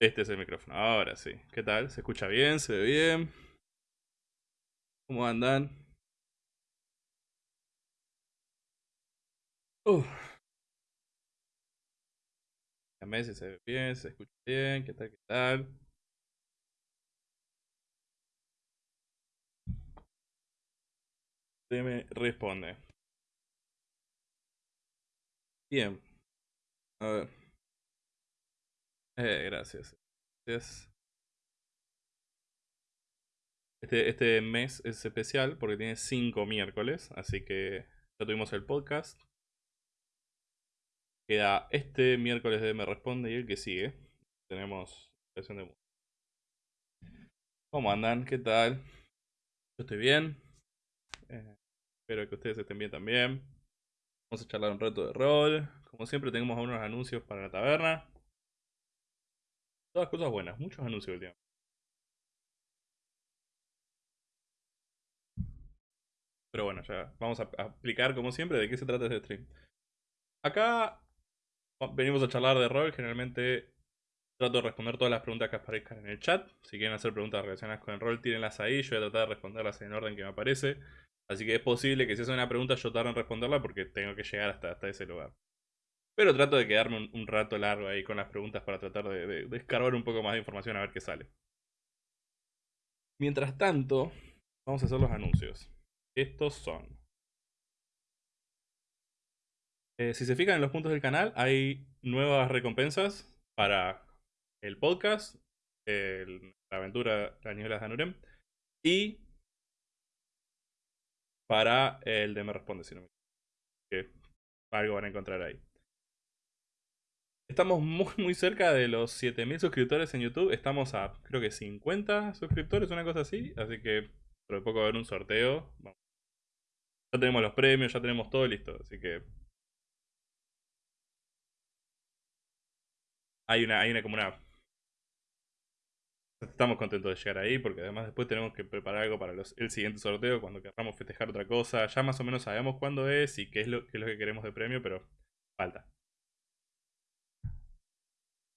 Este es el micrófono. Ahora sí. ¿Qué tal? ¿Se escucha bien? ¿Se ve bien? ¿Cómo andan? Uh. Dígame si se ve bien, se escucha bien, ¿qué tal? ¿Qué tal? Se me responde. Bien. A ver. Eh, gracias. Este, este mes es especial porque tiene 5 miércoles, así que ya tuvimos el podcast. Queda este miércoles de Me Responde y el que sigue. Tenemos sesión de. ¿Cómo andan? ¿Qué tal? Yo estoy bien. Eh, espero que ustedes estén bien también. Vamos a charlar un rato de rol. Como siempre tenemos unos anuncios para la taberna. Todas cosas buenas, muchos anuncios tiempo. Pero bueno, ya vamos a explicar como siempre de qué se trata este stream. Acá venimos a charlar de rol, generalmente trato de responder todas las preguntas que aparezcan en el chat. Si quieren hacer preguntas relacionadas con el rol, tírenlas ahí, yo voy a tratar de responderlas en orden que me aparece. Así que es posible que si hacen una pregunta yo tarde en responderla porque tengo que llegar hasta, hasta ese lugar. Pero trato de quedarme un, rato largo ahí con las preguntas para tratar de, de, descargar un poco más de información a ver qué sale. Mientras tanto, vamos a hacer los anuncios. Estos son. Eh, si se fijan en los puntos del canal, hay nuevas recompensas para el podcast, la aventura La Nieblas de Anurem, y para el de Me Responde, si no me que algo van a encontrar ahí. Estamos muy muy cerca de los 7000 suscriptores en YouTube. Estamos a creo que 50 suscriptores, una cosa así. Así que de poco va a haber un sorteo. Ya tenemos los premios, ya tenemos todo listo. Así que. Hay una, hay una como una. Estamos contentos de llegar ahí porque además después tenemos que preparar algo para el siguiente sorteo cuando queramos festejar otra cosa. Ya más o menos sabemos cuándo es y qué es lo, qué es lo que queremos de premio, pero falta.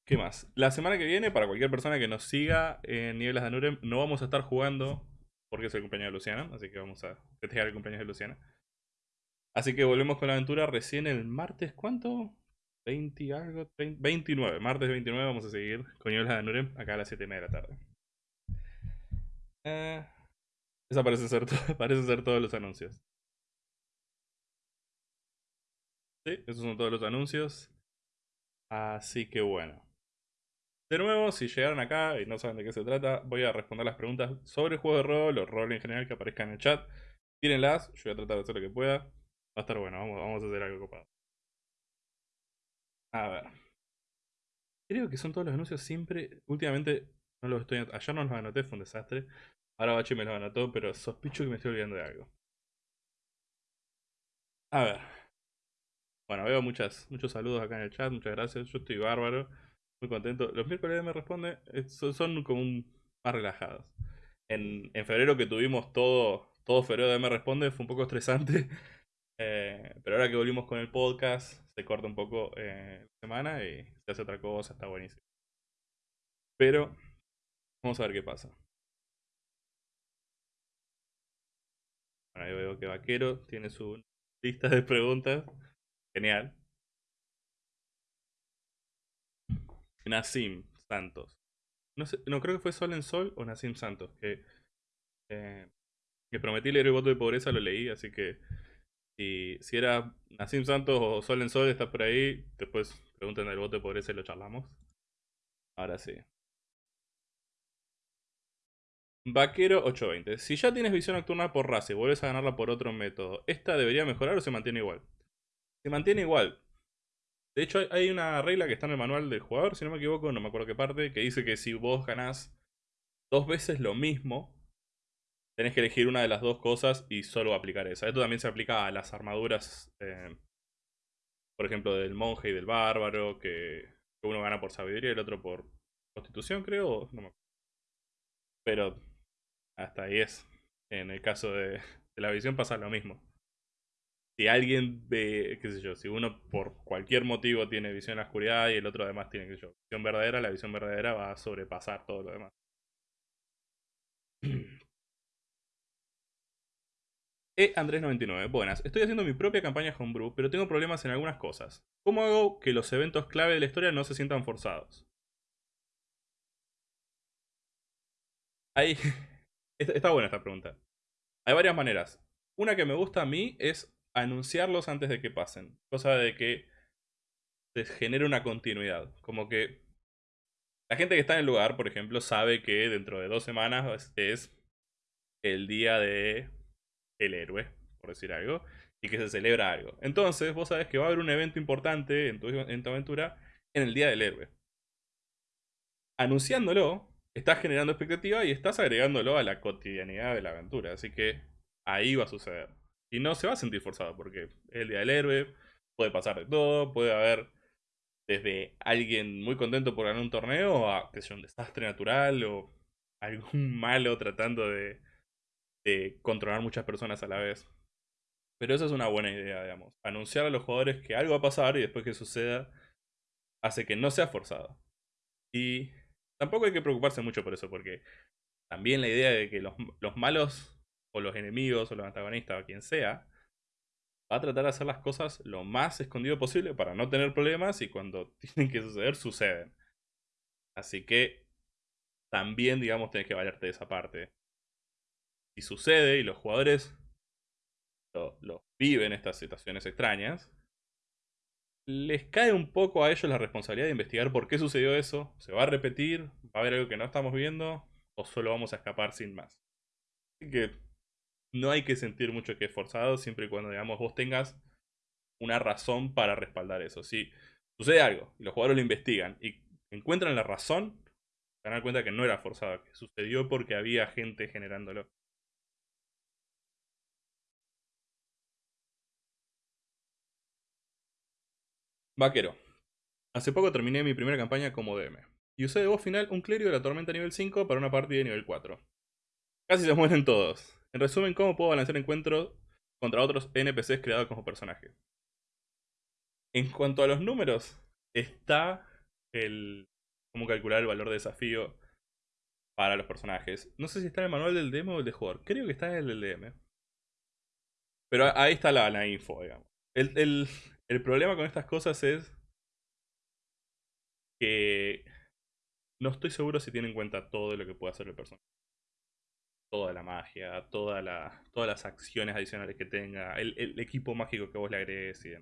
¿Qué más? La semana que viene, para cualquier persona que nos siga en Nieblas de Anurem, no vamos a estar jugando porque es el cumpleaños de Luciana, así que vamos a festejar el cumpleaños de Luciana. Así que volvemos con la aventura recién el martes, ¿cuánto? 20 algo, 29, martes 29 vamos a seguir con Nieblas de Anurem acá a las 7 y media de la tarde. Eh, esa ser, parece ser todos los anuncios. Sí, esos son todos los anuncios. Así que bueno. De nuevo, si llegaron acá y no saben de qué se trata, voy a responder las preguntas sobre el juego de rol o rol en general que aparezcan en el chat. Tírenlas, yo voy a tratar de hacer lo que pueda. Va a estar bueno, vamos, a hacer algo copado. A ver. Creo que son todos los anuncios siempre. Últimamente no los estoy Ayer no los anoté, fue un desastre. Ahora Bachi me los anotó, pero sospecho que me estoy olvidando de algo. A ver. Bueno, veo muchas, muchos saludos acá en el chat, muchas gracias. Yo estoy bárbaro. Muy contento. Los miércoles me responde son, como más relajados. En, febrero que tuvimos todo, todo febrero de me responde fue un poco estresante. Eh, pero ahora que volvimos con el podcast, se corta un poco eh, la semana y se hace otra cosa, está buenísimo. Pero vamos a ver qué pasa. ahí veo que Vaquero tiene su lista de preguntas. Genial. Nassim Santos. No, sé, no creo que fue Sol en Sol o Nassim Santos. Que, eh, que prometí leer el voto de pobreza, lo leí, así que si, si era Nassim Santos o Sol en Sol, está por ahí. Después pregunten el voto de pobreza y lo charlamos. Ahora sí. Vaquero 820. Si ya tienes visión nocturna por raza y vuelves a ganarla por otro método, ¿esta debería mejorar o se mantiene igual? Se mantiene igual. De hecho, hay una regla que está en el manual del jugador, si no me equivoco, no me acuerdo qué parte, que dice que si vos ganás dos veces lo mismo, tenés que elegir una de las dos cosas y solo aplicar esa. Esto también se aplica a las armaduras, eh, por ejemplo, del monje y del bárbaro, que uno gana por sabiduría y el otro por constitución, creo. No me Pero hasta ahí es. En el caso de, de la visión pasa lo mismo si alguien ve, qué sé yo, si uno por cualquier motivo tiene visión en la oscuridad y el otro además tiene, qué sé yo, visión verdadera, la visión verdadera va a sobrepasar todo lo demás. E Andrés99, buenas. Estoy haciendo mi propia campaña homebrew, pero tengo problemas en algunas cosas. ¿Cómo hago que los eventos clave de la historia no se sientan forzados? Ahí. Está buena esta pregunta. Hay varias maneras. Una que me gusta a mí es anunciarlos antes de que pasen. Cosa de que se genere una continuidad. Como que la gente que está en el lugar, por ejemplo, sabe que dentro de dos semanas es el día de el héroe, por decir algo. y que se celebra algo. Entonces, vos sabés que va a haber un evento importante en tu, en tu aventura en el Día del Héroe. Anunciándolo, estás generando expectativa y estás agregándolo a la cotidianidad de la aventura. Así que ahí va a suceder. Y no se va a sentir forzado porque es el Día del Héroe, puede pasar de todo, puede haber desde alguien muy contento por ganar un torneo a que sea un desastre natural o algún malo tratando de, de controlar muchas personas a la vez. Pero esa es una buena idea, digamos. Anunciar a los jugadores que algo va a pasar y después que suceda hace que no sea forzado. Y tampoco hay que preocuparse mucho por eso, porque también la idea de que los, los malos o los enemigos o los antagonistas o quien sea va a tratar de hacer las cosas lo más escondido posible para no tener problemas y cuando tienen que suceder, suceden. Así que también, digamos, tienes que valerte de esa parte. Si sucede y los jugadores lo, viven estas situaciones extrañas, les cae un poco a ellos la responsabilidad de investigar por qué sucedió eso, se va a repetir, va a haber algo que no estamos viendo, o solo vamos a escapar sin más. Así que no hay que sentir mucho que es forzado, siempre y cuando, digamos, vos tengas una razón para respaldar eso. Si sucede algo y los jugadores lo investigan y encuentran la razón, se dan cuenta que no era forzado, que sucedió porque había gente generándolo. Vaquero. Hace poco terminé mi primera campaña como DM. Y usé de voz final un clérigo de la tormenta nivel 5 para una partida de nivel 4. Casi se mueren todos. En resumen, ¿cómo puedo balancear encuentros contra otros NPCs creados como personaje? En cuanto a los números, está el cómo calcular el valor de desafío para los personajes. No sé si está en el manual del DM o el de jugador. Creo que está en el del DM. Pero ahí está la, info, digamos. El, el, problema con estas cosas es que no estoy seguro si tiene en cuenta todo lo que puede hacer el personaje toda la magia, toda todas las acciones adicionales que tenga, el, equipo mágico que vos le agregues y.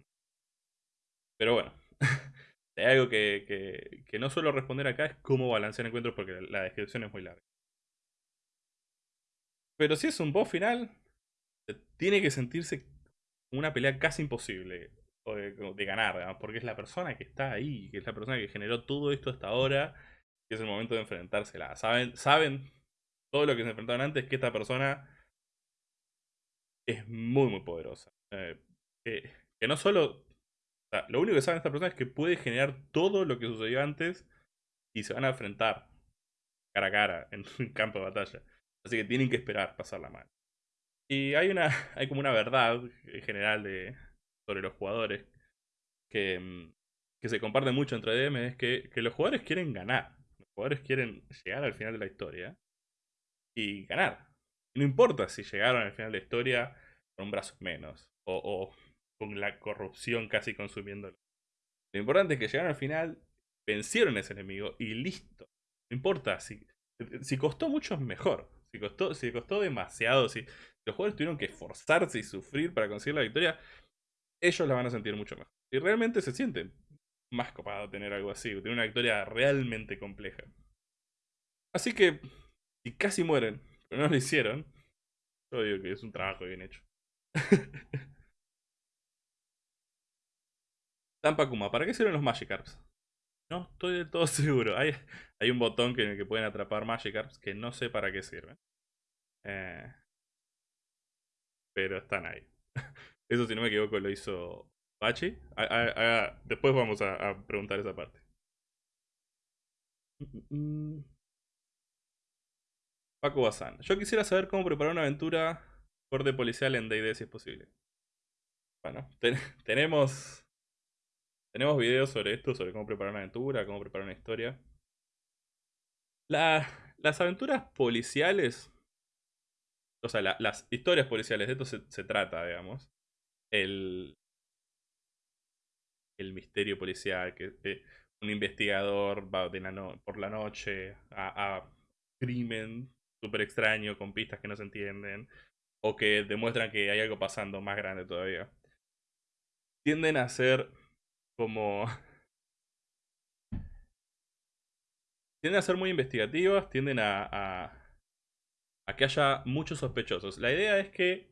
Pero bueno, hay algo que, no suelo responder acá es cómo balancear encuentros porque la descripción es muy larga. Pero si es un boss final, tiene que sentirse una pelea casi imposible de, ganar, porque es la persona que está ahí, que es la persona que generó todo esto hasta ahora, y es el momento de enfrentársela. Saben, saben todo lo que se enfrentaron antes, que esta persona es muy, muy poderosa. Eh, que, no solo... Lo único que sabe esta persona es que puede generar todo lo que sucedió antes y se van a enfrentar cara a cara en un campo de batalla. Así que tienen que esperar pasar la mano. Y hay una hay como una verdad en general de, sobre los jugadores que, mm, que se comparte mucho entre DM, es que, que los jugadores quieren ganar. Los jugadores quieren llegar al final de la historia y ganar. no importa si llegaron al final de la historia con un brazo menos o, con la corrupción casi consumiéndolo. Lo importante es que llegaron al final, vencieron a ese enemigo y listo. No importa si, si costó mucho mejor. Si costó, si costó demasiado, si los jugadores tuvieron que esforzarse y sufrir para conseguir la victoria, ellos la van a sentir mucho mejor. Y realmente se sienten más copado tener algo así, tener una victoria realmente compleja. Así que y casi mueren, pero no lo hicieron, yo digo que es un trabajo bien hecho. Tampakuma, ¿para qué sirven los Magikarps? No estoy del todo seguro. Hay, hay un botón que, en el que pueden atrapar Magikarps que no sé para qué sirven. Eh, pero están ahí. Eso si no me equivoco lo hizo Bachi. después vamos a, a, preguntar esa parte. Paco Bazán. Yo quisiera saber cómo preparar una aventura corte policial en D&D si es posible. Bueno, tenemos tenemos videos sobre esto, sobre cómo preparar una aventura, cómo preparar una historia. las aventuras policiales, o sea, las historias policiales, de esto se, trata, digamos. El, el misterio policial, que eh, un investigador va por la noche a crimen súper extraño, con pistas que no se entienden, o que demuestran que hay algo pasando más grande todavía. Tienden a ser como... tienden a ser muy investigativas, tienden a, a, a que haya muchos sospechosos. La idea es que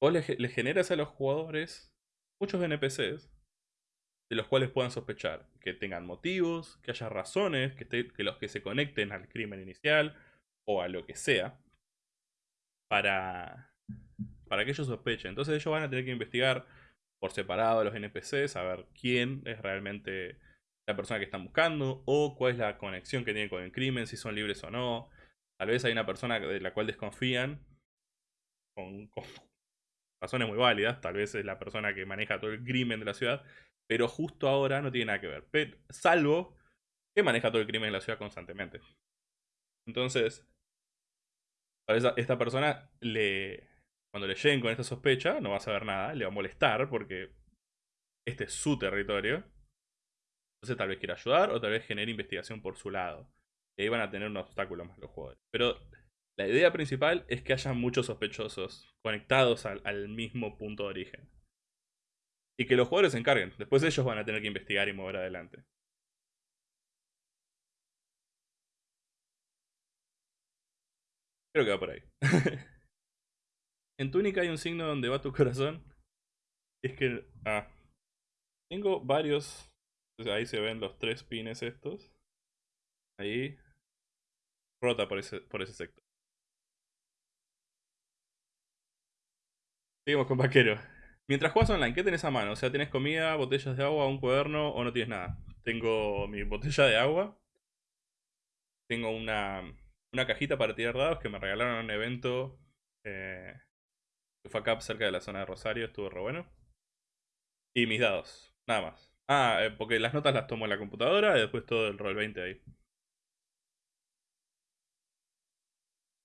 vos le, le generas a los jugadores muchos NPCs de los cuales puedan sospechar, que tengan motivos, que haya razones, que, los que se conecten al crimen inicial o a lo que sea, para, para que ellos sospechen. Entonces ellos van a tener que investigar por separado a los NPCs, a ver quién es realmente la persona que están buscando, o cuál es la conexión que tienen con el crimen, si son libres o no. Tal vez hay una persona de la cual desconfían, con razones muy válidas, tal vez es la persona que maneja todo el crimen de la ciudad, pero justo ahora no tiene nada que ver. salvo que maneja todo el crimen en la ciudad constantemente. Entonces, para esta persona, le, cuando le lleguen con esta sospecha, no va a saber nada, le va a molestar porque este es su territorio. Entonces tal vez quiera ayudar o tal vez genere investigación por su lado. Y ahí van a tener un obstáculo más los jugadores. Pero la idea principal es que haya muchos sospechosos conectados al mismo punto de origen. Y que los jugadores se encarguen. Después ellos van a tener que investigar y mover adelante. Creo que va por ahí. en túnica hay un signo donde va tu corazón. Es que... Ah. Tengo varios... Ahí se ven los tres pines estos. Ahí. Rota por ese, por ese sector. Seguimos con vaquero. Mientras juegas online, ¿qué tenés a mano? O sea, ¿tienes comida, botellas de agua, un cuaderno o no tienes nada? Tengo mi botella de agua. Tengo una, una cajita para tirar dados que me regalaron en un evento eh, que fue acá cerca de la zona de Rosario, estuvo re bueno. Y mis dados, nada más. Ah, eh, porque las notas las tomo en la computadora y después todo el roll 20 ahí.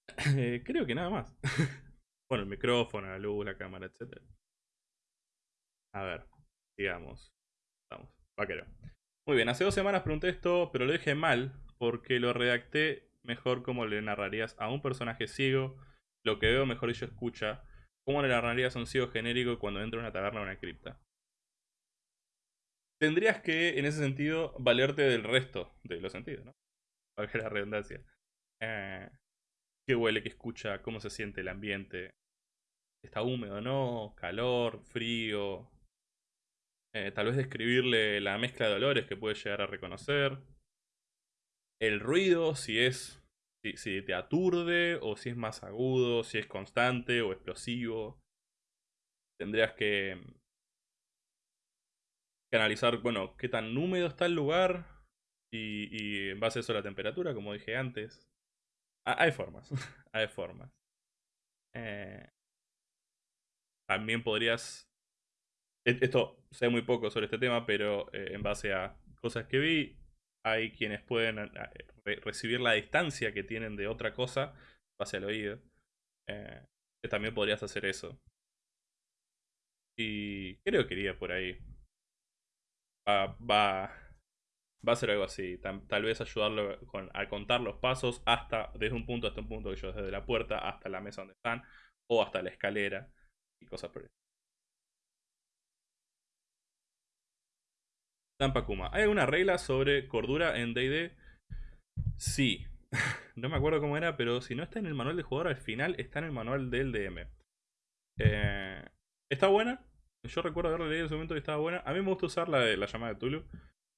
Eh, creo que nada más. bueno, el micrófono, la luz, la cámara, etcétera. A ver, digamos. Vamos, vaquero. Muy bien, hace dos semanas pregunté esto, pero lo dije mal, porque lo redacté mejor como le narrarías a un personaje ciego, lo que veo mejor yo escucha, cómo le narrarías a un ciego genérico cuando entra a una taberna o una cripta. Tendrías que, en ese sentido, valerte del resto de los sentidos, ¿no? Valga la redundancia. Eh, qué huele, qué escucha, cómo se siente el ambiente. ¿Está húmedo o no? ¿Calor? ¿Frío? Eh, tal vez describirle la mezcla de olores que puede llegar a reconocer. El ruido, si es. Si, te aturde, o si es más agudo, si es constante o explosivo. Tendrías que, que analizar, bueno, qué tan húmedo está el lugar. Y, en base a eso la temperatura, como dije antes. Ah, hay formas. hay formas. Eh, también podrías esto sé muy poco sobre este tema, pero eh, en base a cosas que vi, hay quienes pueden eh, recibir la distancia que tienen de otra cosa base al oído. Eh, también podrías hacer eso. Y creo que iría por ahí. Va, va, a ser algo así. Tal, vez ayudarlo a contar los pasos hasta, desde un punto hasta un punto, que yo desde la puerta hasta la mesa donde están, o hasta la escalera y cosas por eso. Tampa Kuma. ¿Hay alguna regla sobre cordura en DD? Sí. no me acuerdo cómo era, pero si no está en el manual de jugador, al final está en el manual del DM. Eh, está buena. Yo recuerdo haberla leído en su momento y estaba buena. A mí me gusta usar la, la llamada de Tulu.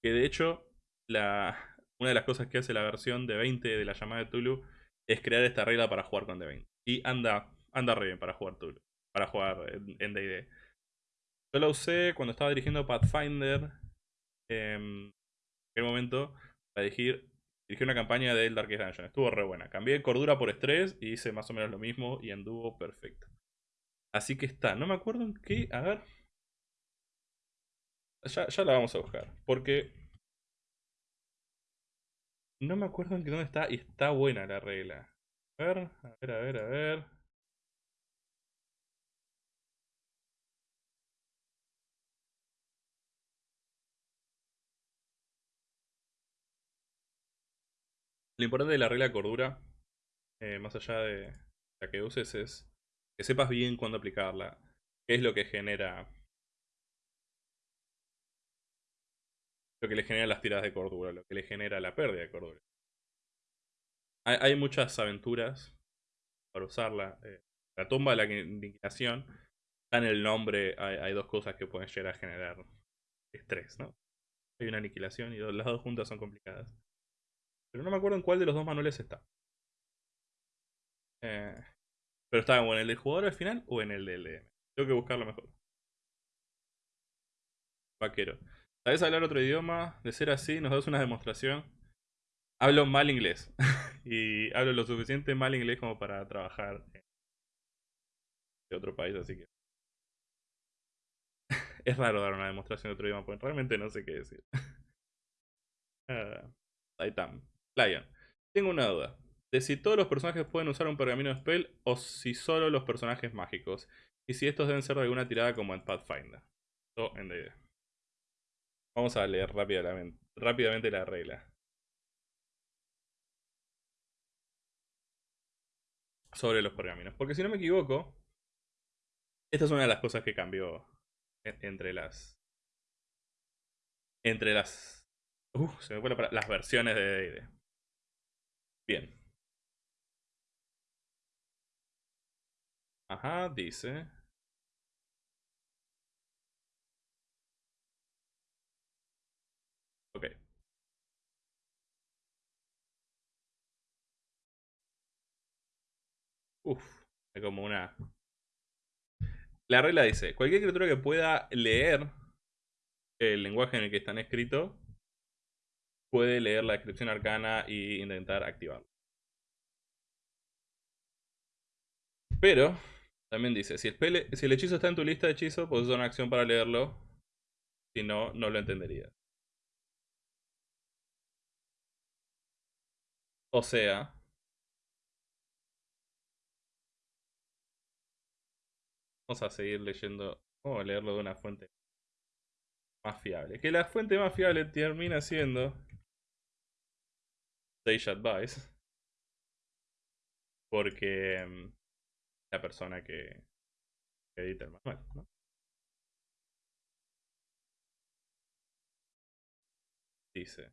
Que de hecho, la, una de las cosas que hace la versión de 20 de la llamada de Tulu es crear esta regla para jugar con D20. Y anda, anda re bien para jugar Tulu. Para jugar en DD. Yo la usé cuando estaba dirigiendo Pathfinder en aquel momento para dirigir, una campaña del Darkest Dungeon. Estuvo re buena. Cambié cordura por estrés y hice más o menos lo mismo y anduvo perfecto. Así que está. No me acuerdo en qué. A ver. Ya, ya la vamos a buscar. Porque. No me acuerdo en qué dónde está. Y está buena la regla. A ver, a ver, a ver, a ver. Lo importante de la regla de cordura, eh, más allá de la que uses, es que sepas bien cuándo aplicarla. ¿Qué es lo que genera... Lo que le genera las tiradas de cordura, lo que le genera la pérdida de cordura. Hay, muchas aventuras para usarla. Eh, la tumba de la indignación en el nombre hay, dos cosas que pueden llegar a generar estrés, ¿no? Hay una aniquilación y las dos juntas son complicadas. Pero no me acuerdo en cuál de los dos manuales está. Eh, pero está en el del jugador al final o en el del DM. Tengo que buscarlo mejor. Vaquero. ¿Sabes hablar otro idioma? De ser así, nos das una demostración. Hablo mal inglés. y hablo lo suficiente mal inglés como para trabajar en otro país, así que. es raro dar una demostración de otro idioma, porque realmente no sé qué decir. uh, Lion. Tengo una duda. De si todos los personajes pueden usar un pergamino de spell o si solo los personajes mágicos. Y si estos deben ser de alguna tirada como en Pathfinder. O en D&D. Vamos a leer rápidamente, la regla. Sobre los pergaminos. Porque si no me equivoco, esta es una de las cosas que cambió entre las... Entre las... Uh, Las versiones de D&D. Bien. Ajá, dice. Ok. Uf, es como una... La regla dice, cualquier criatura que pueda leer el lenguaje en el que están escritos, puede leer la descripción arcana e intentar activarlo. Pero, también dice, si el, si el hechizo está en tu lista de hechizos, puedes usar una acción para leerlo. Si no, no lo entenderías. O sea... Vamos a seguir leyendo. A leerlo de una fuente más fiable. Que la fuente más fiable termina siendo Sage Advice. Porque mm, la persona que, edita el manual, ¿no? Dice.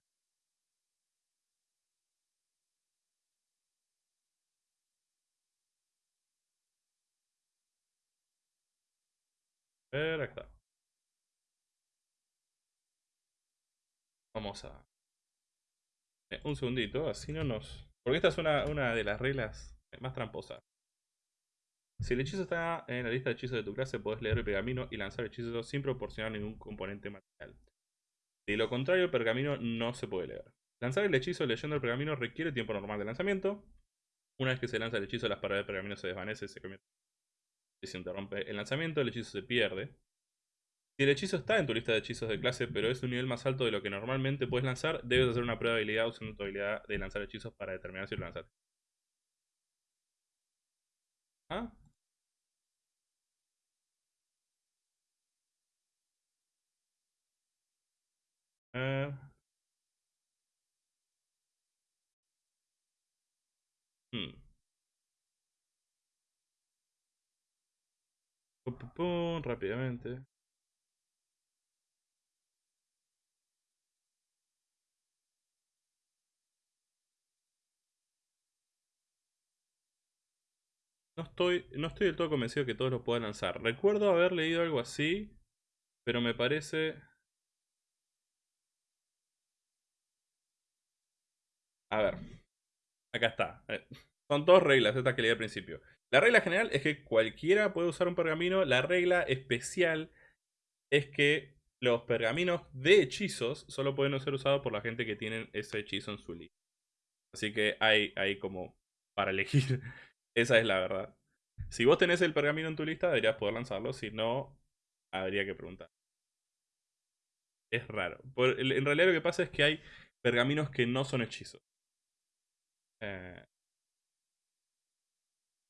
acá. Vamos a eh, un segundito, así no nos... Porque esta es una, una de las reglas más tramposas. Si el hechizo está en la lista de hechizos de tu clase, podés leer el pergamino y lanzar hechizos sin proporcionar ningún componente material. De lo contrario, el pergamino no se puede leer. Lanzar el hechizo leyendo el pergamino requiere tiempo normal de lanzamiento. Una vez que se lanza el hechizo, las paredes del pergamino se desvanecen, se se interrumpe el lanzamiento, el hechizo se pierde. Si el hechizo está en tu lista de hechizos de clase, pero es un nivel más alto de lo que normalmente puedes lanzar, debes hacer una prueba de habilidad usando tu habilidad de lanzar hechizos para determinar si lo lanzaste. ¿Ah? Eh... Hmm. Pum, pum, pum, rápidamente. No estoy, no estoy del todo convencido que todos lo puedan lanzar. Recuerdo haber leído algo así, pero me parece... A ver, acá está. Eh, son dos reglas estas que leí al principio. La regla general es que cualquiera puede usar un pergamino. La regla especial es que los pergaminos de hechizos solo pueden ser usados por la gente que tienen ese hechizo en su lista. Así que hay, hay como para elegir esa es la verdad. Si vos tenés el pergamino en tu lista, deberías poder lanzarlo. Si no, habría que preguntar. Es raro. en realidad lo que pasa es que hay pergaminos que no son hechizos. Eh,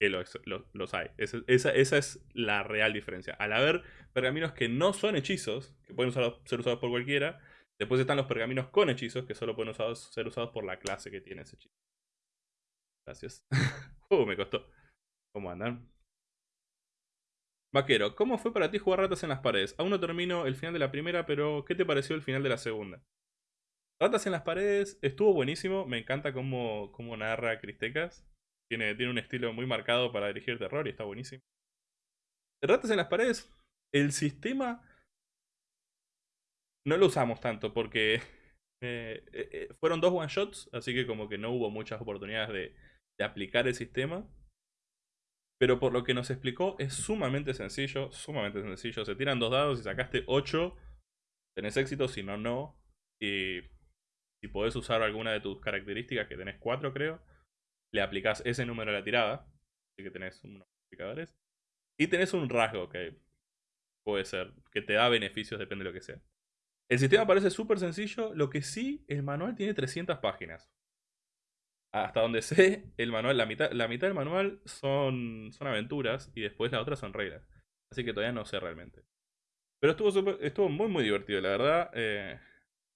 que los, hay. Esa, esa, es la real diferencia. Al haber pergaminos que no son hechizos, que pueden ser usados por cualquiera, después están los pergaminos con hechizos, que solo pueden ser usados por la clase que tiene ese hechizo. Gracias. uh, me costó. ¿Cómo andan? Vaquero, ¿cómo fue para ti jugar ratas en las paredes? Aún no termino el final de la primera, pero ¿qué te pareció el final de la segunda? Ratas en las paredes estuvo buenísimo, me encanta cómo, cómo narra Cristecas. Tiene, tiene un estilo muy marcado para dirigir terror y está buenísimo. Ratas en las paredes, el sistema no lo usamos tanto porque eh, eh, fueron dos one shots, así que como que no hubo muchas oportunidades de, de aplicar el sistema. Pero por lo que nos explicó es sumamente sencillo, sumamente sencillo. Se tiran dos dados y sacaste 8, tenés éxito, si no, no. Y si podés usar alguna de tus características, que tenés 4 creo, le aplicás ese número a la tirada. Así que tenés unos multiplicadores. Y tenés un rasgo que puede ser, que te da beneficios, depende de lo que sea. El sistema parece súper sencillo, lo que sí, el manual tiene 300 páginas. Hasta donde sé, el manual, la mitad, la mitad del manual son, son aventuras y después la otra son reglas. Así que todavía no sé realmente. Pero estuvo, estuvo muy muy divertido, la verdad. Eh,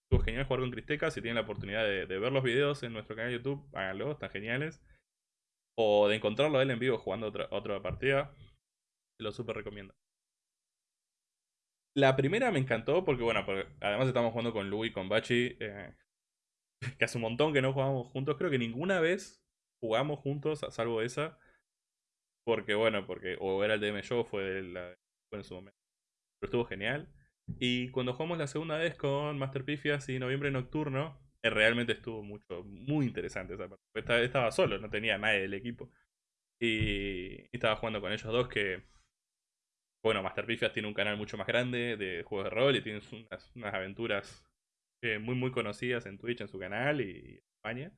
estuvo genial jugar con Cristeca. Si tienen la oportunidad de, ver los videos en nuestro canal de YouTube, háganlo, están geniales. O de encontrarlo a él en vivo jugando otra, otra partida. Se lo súper recomiendo. La primera me encantó porque, bueno, además estamos jugando con Louis con Bachi. Eh, que hace un montón que no jugamos juntos. Creo que ninguna vez jugamos juntos, salvo esa. Porque, bueno, porque o era el DM Show fue, la, fue en su momento. Pero estuvo genial. Y cuando jugamos la segunda vez con Master Pifias y Noviembre Nocturno, eh, realmente estuvo mucho, muy interesante esa parte. Estaba, estaba solo, no tenía nadie del equipo. Y, estaba jugando con ellos dos que... Bueno, Master Pifias tiene un canal mucho más grande de juegos de rol y tiene unas, unas aventuras eh, muy muy conocidas en Twitch, en su canal y en España.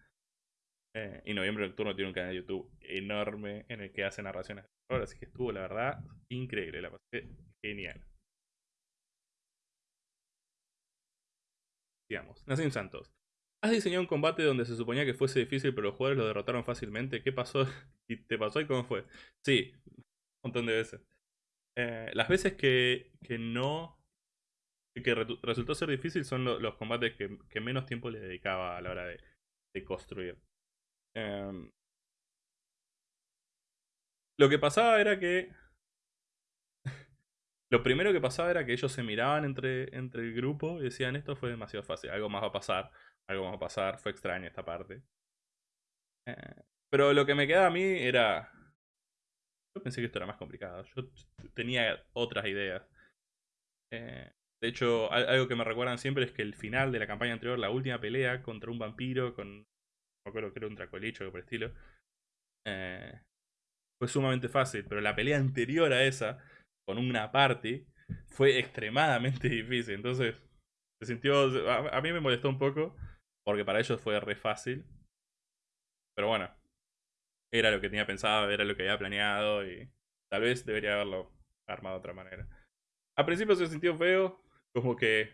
Eh, y Noviembre Nocturno tiene un canal de YouTube enorme en el que hace narraciones de terror, así que estuvo la verdad increíble, la pasé genial. Digamos, Nacim Santos. ¿Has diseñado un combate donde se suponía que fuese difícil pero los jugadores lo derrotaron fácilmente? ¿Qué pasó? ¿Y te pasó y cómo fue? Sí, un montón de veces. Eh, las veces que, que no que resultó ser difícil son los combates que, menos tiempo le dedicaba a la hora de, construir. Em, lo que pasaba era que... lo primero que pasaba era que ellos se miraban entre, entre el grupo y decían esto fue demasiado fácil, algo más va a pasar, algo más va a pasar, fue extraña esta parte. Eh, pero lo que me quedaba a mí era... Yo pensé que esto era más complicado, yo tenía otras ideas. Eh, de hecho, algo que me recuerdan siempre es que el final de la campaña anterior, la última pelea contra un vampiro con. No acuerdo que era un tracolicho o por el estilo. Eh, fue sumamente fácil, pero la pelea anterior a esa, con una party, fue extremadamente difícil. Entonces, se sintió. A, a mí me molestó un poco, porque para ellos fue re fácil. Pero bueno, era lo que tenía pensado, era lo que había planeado y tal vez debería haberlo armado de otra manera. Al principio se sintió feo, como que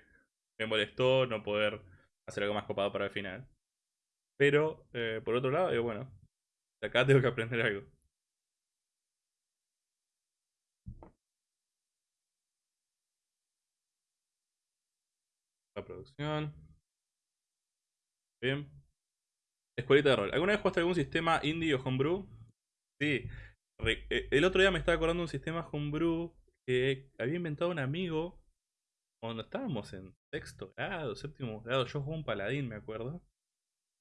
me molestó no poder hacer algo más copado para el final. Pero, eh, por otro lado, bueno, acá tengo que aprender algo. La producción. Bien. Escuelita de rol. ¿Alguna vez jugaste algún sistema indie o homebrew? Sí. Eh, el otro día me estaba acordando de un sistema homebrew que había inventado un amigo cuando estábamos en sexto grado, séptimo grado, yo jugué un paladín, me acuerdo.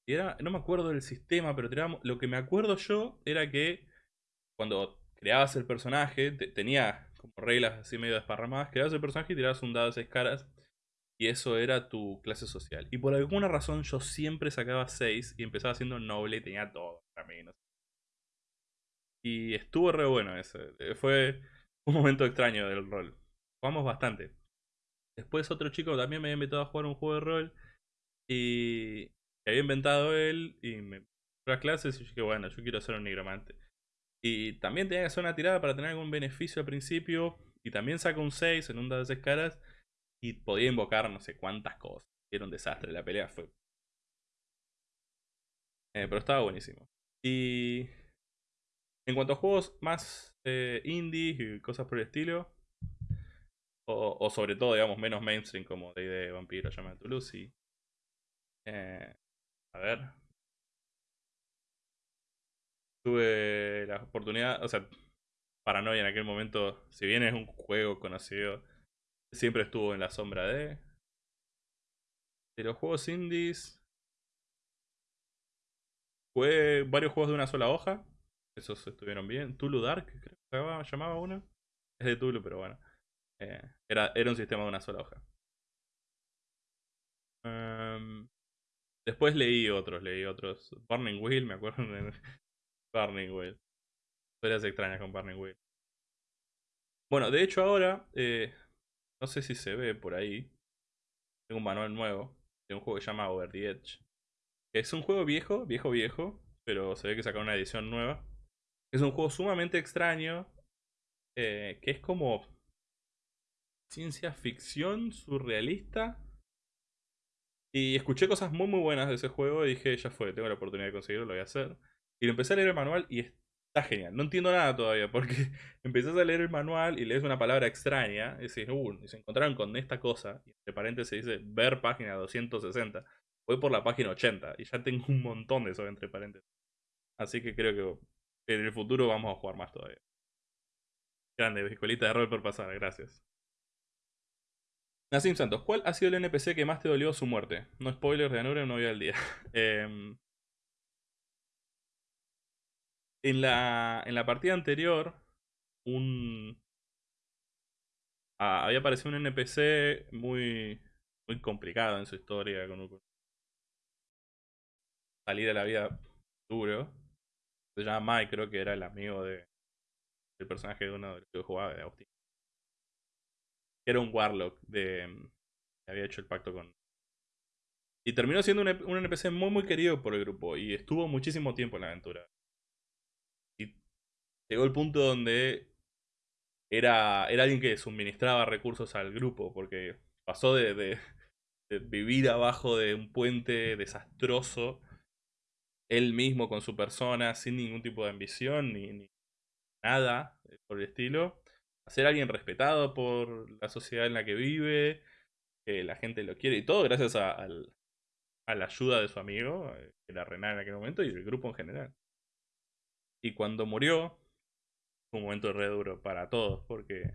Y era, no me acuerdo del sistema, pero lo que me acuerdo yo era que cuando creabas el personaje, tenía como reglas así medio desparramadas, creabas el personaje y tirabas un dado de seis caras. Y eso era tu clase social. Y por alguna razón yo siempre sacaba 6 y empezaba siendo noble y tenía todo para mí. Y estuvo re bueno ese. Fue un momento extraño del rol. Jugamos bastante. Después otro chico también me había invitado a jugar un juego de rol. Y que había inventado él. Y me fue las clases y yo dije, bueno, yo quiero ser un nigromante. Y también tenía que hacer una tirada para tener algún beneficio al principio. Y también saco un 6 en un de 6 caras. Y podía invocar no sé cuántas cosas. Era un desastre. La pelea fue. Eh, pero estaba buenísimo. Y. En cuanto a juegos más eh, indie y cosas por el estilo. O, sobre todo, digamos, menos mainstream como de Vampiro, Llama de Toulouse. Eh, a ver. Tuve la oportunidad, o sea, Paranoia en aquel momento, si bien es un juego conocido, siempre estuvo en la sombra de... De los juegos indies... Jugué varios juegos de una sola hoja. Esos estuvieron bien. Tulu Dark, creo que llamaba uno. Es de Tulu, pero bueno. Eh, era, era un sistema de una sola hoja. Em, después leí otros, leí otros. Burning Wheel, me acuerdo de Burning Wheel. Historias extrañas con Burning Wheel. Bueno, de hecho ahora, eh, no sé si se ve por ahí. Tengo un manual nuevo de un juego que se llama Over the Edge. Es un juego viejo, viejo, viejo, pero se ve que sacaron una edición nueva. Es un juego sumamente extraño, eh, que es como ciencia ficción surrealista. Y escuché cosas muy muy buenas de ese juego y dije, ya fue, tengo la oportunidad de conseguirlo, lo voy a hacer. Y lo empecé a leer el manual y está genial. No entiendo nada todavía porque empezás a leer el manual y lees una palabra extraña y decís, uh, y se encontraron con esta cosa. Y entre paréntesis dice ver página 260. Voy por la página 80 y ya tengo un montón de eso entre paréntesis. Así que creo que en el futuro vamos a jugar más todavía. Grande, escuelita de rol por pasar, gracias. Nassim Santos, ¿cuál ha sido el NPC que más te dolió su muerte? No spoilers de Anure, no voy al día. Em, en, la, en la partida anterior, un... Ah, había aparecido un NPC muy, muy complicado en su historia, con un... salir a la vida duro. Se llama Mike, que era el amigo de, del personaje de uno de los que jugaba, de Agustín. Era un Warlock de, que había hecho el pacto con... Y terminó siendo un, un NPC muy muy querido por el grupo y estuvo muchísimo tiempo en la aventura. Y llegó el punto donde era, era alguien que suministraba recursos al grupo, porque pasó de, vivir abajo de un puente desastroso, él mismo con su persona, sin ningún tipo de ambición ni, ni nada por el estilo, a ser alguien respetado por la sociedad en la que vive, que la gente lo quiere y todo gracias a, la ayuda de su amigo, eh, que era Renan en aquel momento, y del grupo en general. Y cuando murió, fue un momento re duro para todos, porque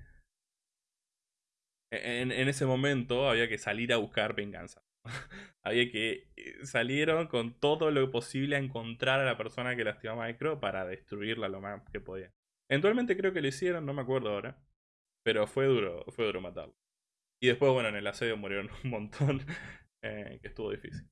en, en, ese momento había que salir a buscar venganza. había que eh, salieron con todo lo posible a encontrar a la persona que lastimó a Micro para destruirla lo más que podían. Eventualmente creo que lo hicieron, no me acuerdo ahora. Pero fue duro, fue duro matarlo. Y después, bueno, en el asedio murieron un montón, eh, que estuvo difícil.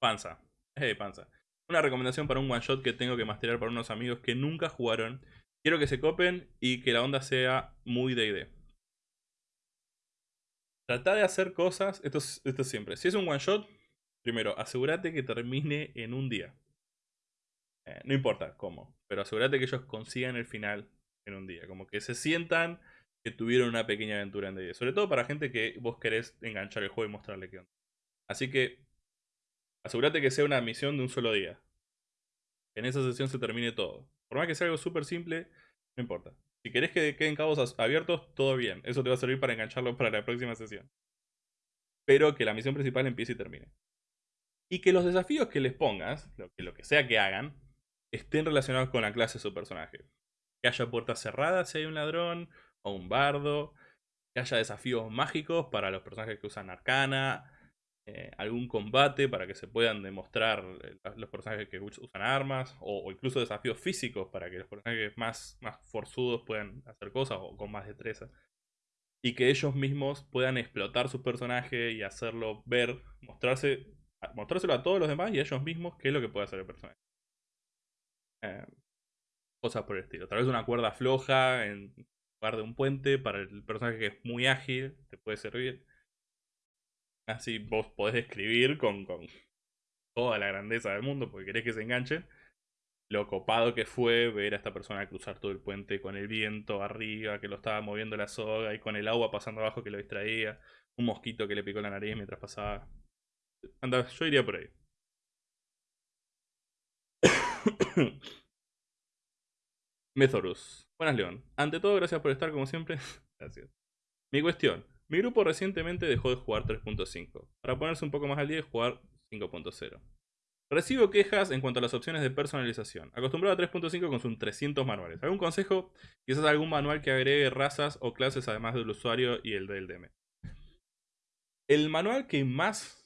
Panza. Hey, panza. Una recomendación para un one shot que tengo que masterar para unos amigos que nunca jugaron. Quiero que se copen y que la onda sea muy D&D. Trata de hacer cosas, esto esto es siempre. Si es un one shot, primero, asegúrate que termine en un día. Eh, no importa cómo, pero asegúrate que ellos consigan el final en un día. Como que se sientan que tuvieron una pequeña aventura en día. Sobre todo para gente que vos querés enganchar el juego y mostrarle qué onda. Así que asegúrate que sea una misión de un solo día. Que en esa sesión se termine todo. Por más que sea algo súper simple, no importa. Si querés que queden cabos abiertos, todo bien. Eso te va a servir para engancharlo para la próxima sesión. Pero que la misión principal empiece y termine. Y que los desafíos que les pongas, lo que, lo que sea que hagan, estén relacionados con la clase de su personaje. Que haya puertas cerradas si hay un ladrón o un bardo. Que haya desafíos mágicos para los personajes que usan arcana. Eh, algún combate para que se puedan demostrar eh, los personajes que usan armas. O, incluso desafíos físicos para que los personajes más, más forzudos puedan hacer cosas o con más destreza. Y que ellos mismos puedan explotar su personaje y hacerlo ver, mostrarse, mostrárselo a todos los demás y a ellos mismos qué es lo que puede hacer el personaje. Eh, cosas por el estilo. Tal vez una cuerda floja en lugar de un puente para el personaje que es muy ágil, te puede servir. Así vos podés escribir con, con toda la grandeza del mundo porque querés que se enganche. Lo copado que fue ver a esta persona cruzar todo el puente con el viento arriba, que lo estaba moviendo la soga, y con el agua pasando abajo que lo distraía. Un mosquito que le picó la nariz mientras pasaba. Anda, yo iría por ahí. Methorus. Buenas, León. Ante todo, gracias por estar como siempre. gracias. Mi cuestión. Mi grupo recientemente dejó de jugar 3.5, para ponerse un poco más al día y jugar 5.0. Recibo quejas en cuanto a las opciones de personalización. Acostumbrado a 3.5 con sus 300 manuales. ¿Algún consejo? Quizás algún manual que agregue razas o clases además del usuario y el del DM. El manual que más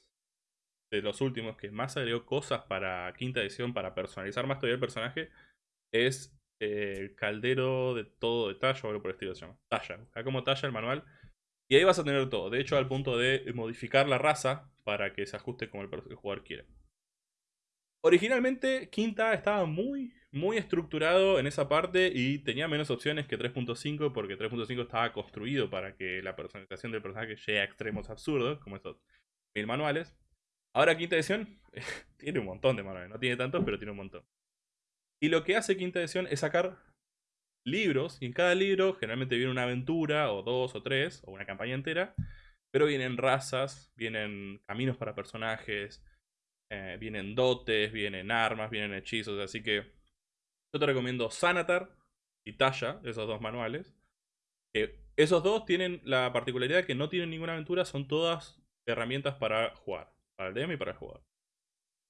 los últimos que más agregó cosas para quinta edición para personalizar más todavía el personaje es eh, caldero de todo de talla o algo por el estilo se llama. Talla. Acá como talla el manual. Y ahí vas a tener todo. De hecho, al punto de modificar la raza para que se ajuste como el, jugador quiere. Originalmente, Quinta estaba muy, muy estructurado en esa parte y tenía menos opciones que 3.5 porque 3.5 estaba construido para que la personalización del personaje llegue a extremos absurdos, como estos mil manuales. Ahora quinta edición tiene un montón de manuales, no tiene tantos, pero tiene un montón. Y lo que hace quinta edición es sacar libros, y en cada libro generalmente viene una aventura, o dos, o tres, o una campaña entera, pero vienen razas, vienen caminos para personajes, eh, vienen dotes, vienen armas, vienen hechizos, así que yo te recomiendo Sanatar y Tasha, esos dos manuales. esos dos tienen la particularidad de que no tienen ninguna aventura, son todas herramientas para jugar, para el DM y para el jugador.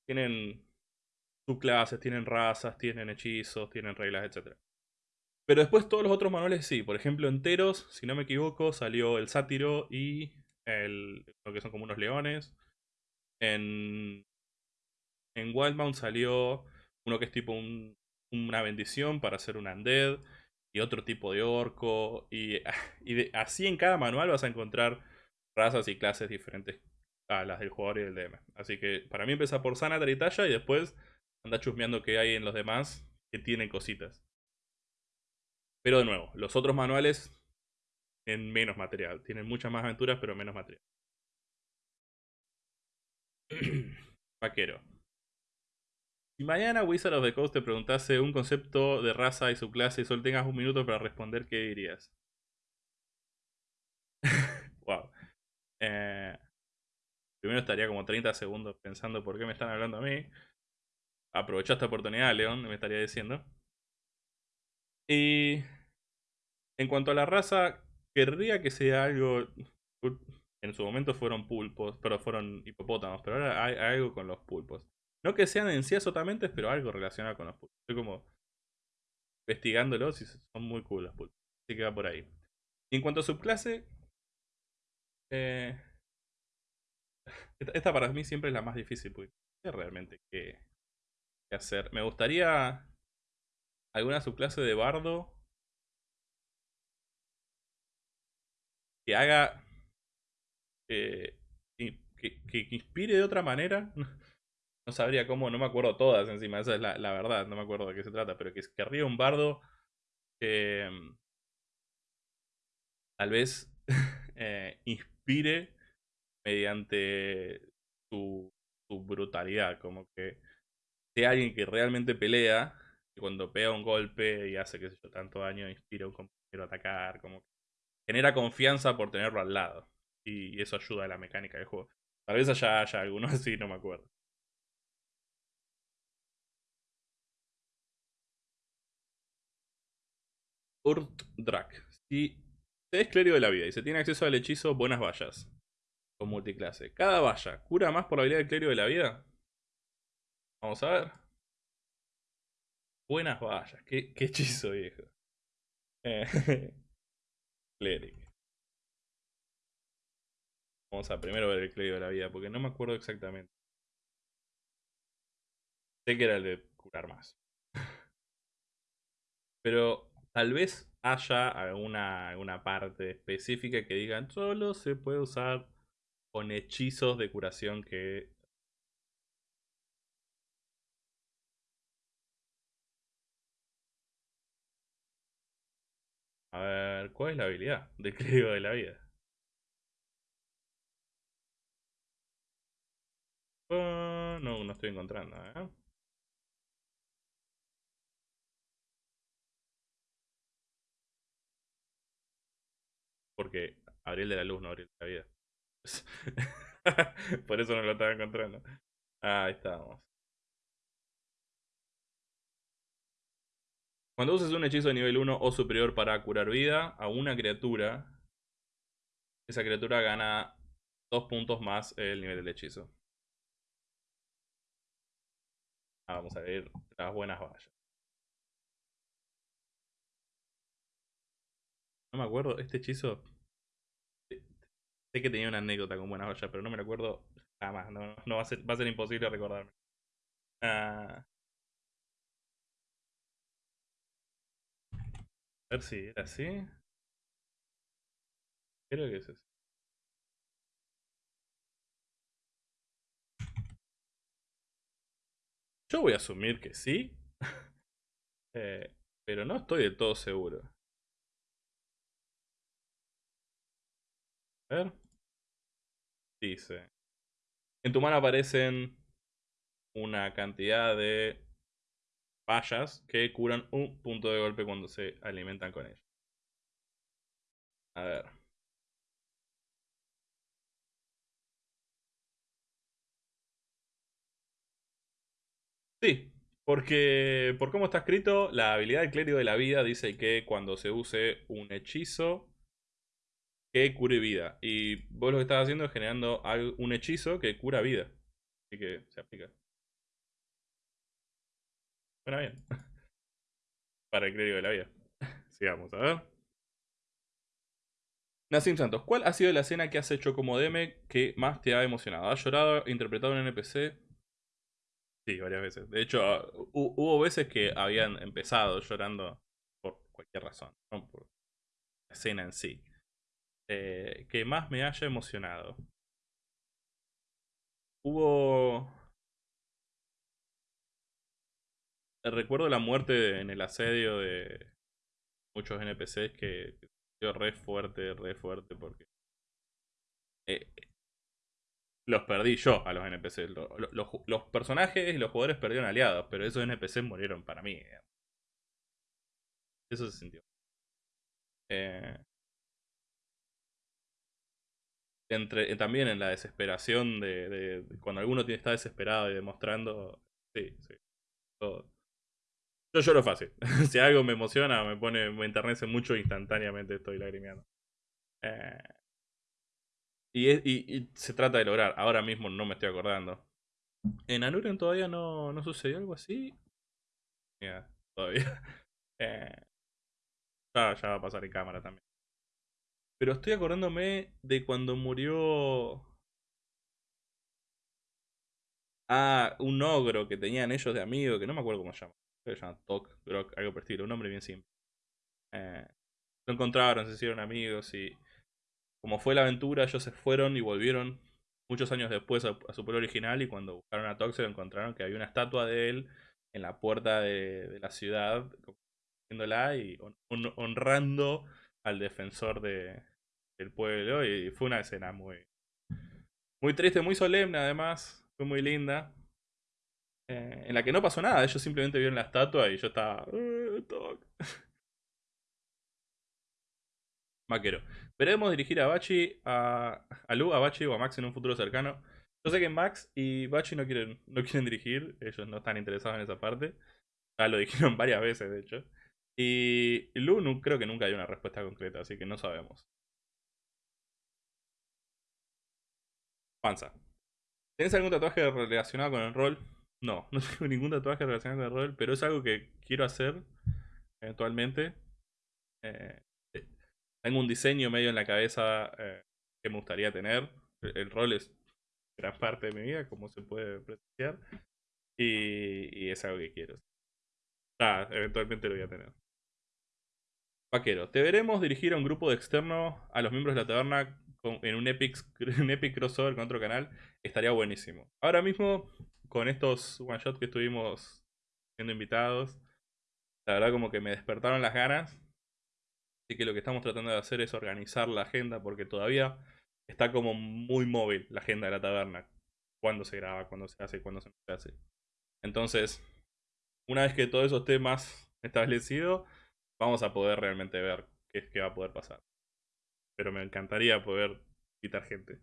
Tienen subclases, tienen razas, tienen hechizos, tienen reglas, etc. Pero después todos los otros manuales sí, por ejemplo enteros, si no me equivoco, salió el sátiro y el, lo que son como unos leones. En, en Wildbound salió uno que es tipo una bendición para hacer un undead y otro tipo de orco. Y así en cada manual vas a encontrar razas y clases diferentes a las del jugador y del DM. Así que para mí empieza por Sanatar y Talla y después anda chusmeando qué hay en los demás que tienen cositas. Pero de nuevo, los otros manuales en menos material. Tienen muchas más aventuras, pero menos material. Vaquero. Si mañana Wizard of the Coast te preguntase un concepto de raza y su clase y solo tengas un minuto para responder, ¿qué dirías? wow. Eh, primero estaría como 30 segundos pensando por qué me están hablando a mí. Aprovecha esta oportunidad, León, me estaría diciendo. Y en cuanto a la raza, querría que sea algo... En su momento fueron pulpos, pero fueron hipopótamos, pero ahora hay, algo con los pulpos. No que sean en sí azotamente, pero algo relacionado con los pulpos. Estoy como investigándolos y son muy cool los pulpos. Así que va por ahí. en cuanto a subclase, eh, esta para mí siempre es la más difícil, porque realmente qué, hacer. Me gustaría alguna subclase de bardo que haga. Eh, que, que, inspire de otra manera. No sabría cómo, no me acuerdo todas encima, esa es la, la verdad, no me acuerdo de qué se trata, pero que querría un bardo que tal vez eh, inspire mediante su, brutalidad, como que sea alguien que realmente pelea y cuando pega un golpe y hace, que sé yo, tanto daño, inspira a un compañero a atacar, como que genera confianza por tenerlo al lado. Y eso ayuda a la mecánica del juego. Tal vez haya, haya alguno así, no me acuerdo. Urt Drak. Si se es clérigo de la vida y se tiene acceso al hechizo Buenas Vallas con multiclase. Cada valla cura más por la habilidad del clérigo de la vida. Vamos a ver. Buenas vallas. Qué, qué hechizo viejo. Eh, Cleric. Vamos a primero ver el clérigo de la vida, porque no me acuerdo exactamente. Sé que era el de curar más. Pero tal vez haya alguna, alguna parte específica que digan solo se puede usar con hechizos de curación que A ver, ¿cuál es la habilidad del clérigo de la vida? Ah, no, no estoy encontrando, ¿eh? Porque Abril de la Luz no Abril de la Vida. Por eso no lo estaba encontrando. ahí estamos. Cuando uses un hechizo de nivel 1 o superior para curar vida a una criatura, esa criatura gana 2 puntos más el nivel del hechizo. Ah, vamos a ver las buenas vallas. No me acuerdo, este hechizo... Sé que tenía una anécdota con buenas vallas, pero no me acuerdo jamás. No, no va, a ser, va a ser imposible recordarme. Ah... A ver si era así. Creo que es así. Yo voy a asumir que sí. Eh, pero no estoy del todo seguro. A ver. Dice. En tu mano aparecen una cantidad de vallas que curan un punto de golpe cuando se alimentan con ellos. A ver. Sí, porque por cómo está escrito, la habilidad del clérigo de la vida dice que cuando se use un hechizo que cure vida. Y vos lo que estás haciendo es generando un hechizo que cura vida. Así que se aplica. Bueno, bien. Para el clérigo de la vida. Sigamos, a ver. Nassim Santos, ¿cuál ha sido la escena que has hecho como DM que más te ha emocionado? ¿Has llorado, interpretado un NPC? Sí, varias veces. De hecho, hubo veces que habían empezado llorando por cualquier razón, no por la escena en sí. Eh, que más me haya emocionado. Hubo... Recuerdo la muerte en el asedio de muchos NPCs que, que re fuerte, re fuerte, porque... Eh, los perdí yo a los NPCs. Los, personajes y los jugadores perdieron aliados, pero esos NPCs murieron para mí. Eso se sintió. Eh, entre, eh, también en la desesperación de, cuando alguno está desesperado y demostrando. Sí, sí. Yo lloro fácil. si algo me emociona, me pone, me enternece mucho, instantáneamente estoy lagrimeando. Eh, y, se trata de lograr. Ahora mismo no me estoy acordando. En Anuren todavía no, no sucedió algo así. Mira, todavía. Eh, ya va a pasar en cámara también. Pero estoy acordándome de cuando murió. Ah, un ogro que tenían ellos de amigo, que no me acuerdo cómo se llama. se llama Tok, algo por estilo, un nombre bien simple. Eh, lo encontraron, se hicieron amigos y como fue la aventura, ellos se fueron y volvieron muchos años después a, su pueblo original y cuando buscaron a Tox encontraron que había una estatua de él en la puerta de, la ciudad, y honrando al defensor de, del pueblo y fue una escena muy, muy triste, muy solemne además, fue muy linda. Eh, en la que no pasó nada, ellos simplemente vieron la estatua y yo estaba... Maquero. Veremos dirigir a Bachi, a, a Lu, a Bachi o a Max en un futuro cercano. Yo sé que Max y Bachi no quieren, no quieren dirigir, ellos no están interesados en esa parte. Ya lo dijeron varias veces, de hecho. Y Lu creo que nunca hay una respuesta concreta, así que no sabemos. Panza. ¿Tienes algún tatuaje relacionado con el rol? No, no tengo ningún tatuaje relacionado con el rol, pero es algo que quiero hacer eventualmente. Eh, tengo un diseño medio en la cabeza eh, que me gustaría tener. El, rol es gran parte de mi vida, como se puede apreciar. Y, es algo que quiero. Ah, eventualmente lo voy a tener. Vaquero, te veremos dirigir a un grupo de externo a los miembros de la taberna en un epic, epic crossover con otro canal. Estaría buenísimo. Ahora mismo, con estos one shot que estuvimos siendo invitados, la verdad como que me despertaron las ganas. Así que lo que estamos tratando de hacer es organizar la agenda porque todavía está como muy móvil la agenda de la taberna. Cuándo se graba, cuándo se hace, cuándo se hace. Entonces, una vez que todo eso esté más establecido, vamos a poder realmente ver qué es que va a poder pasar. Pero me encantaría poder invitar gente.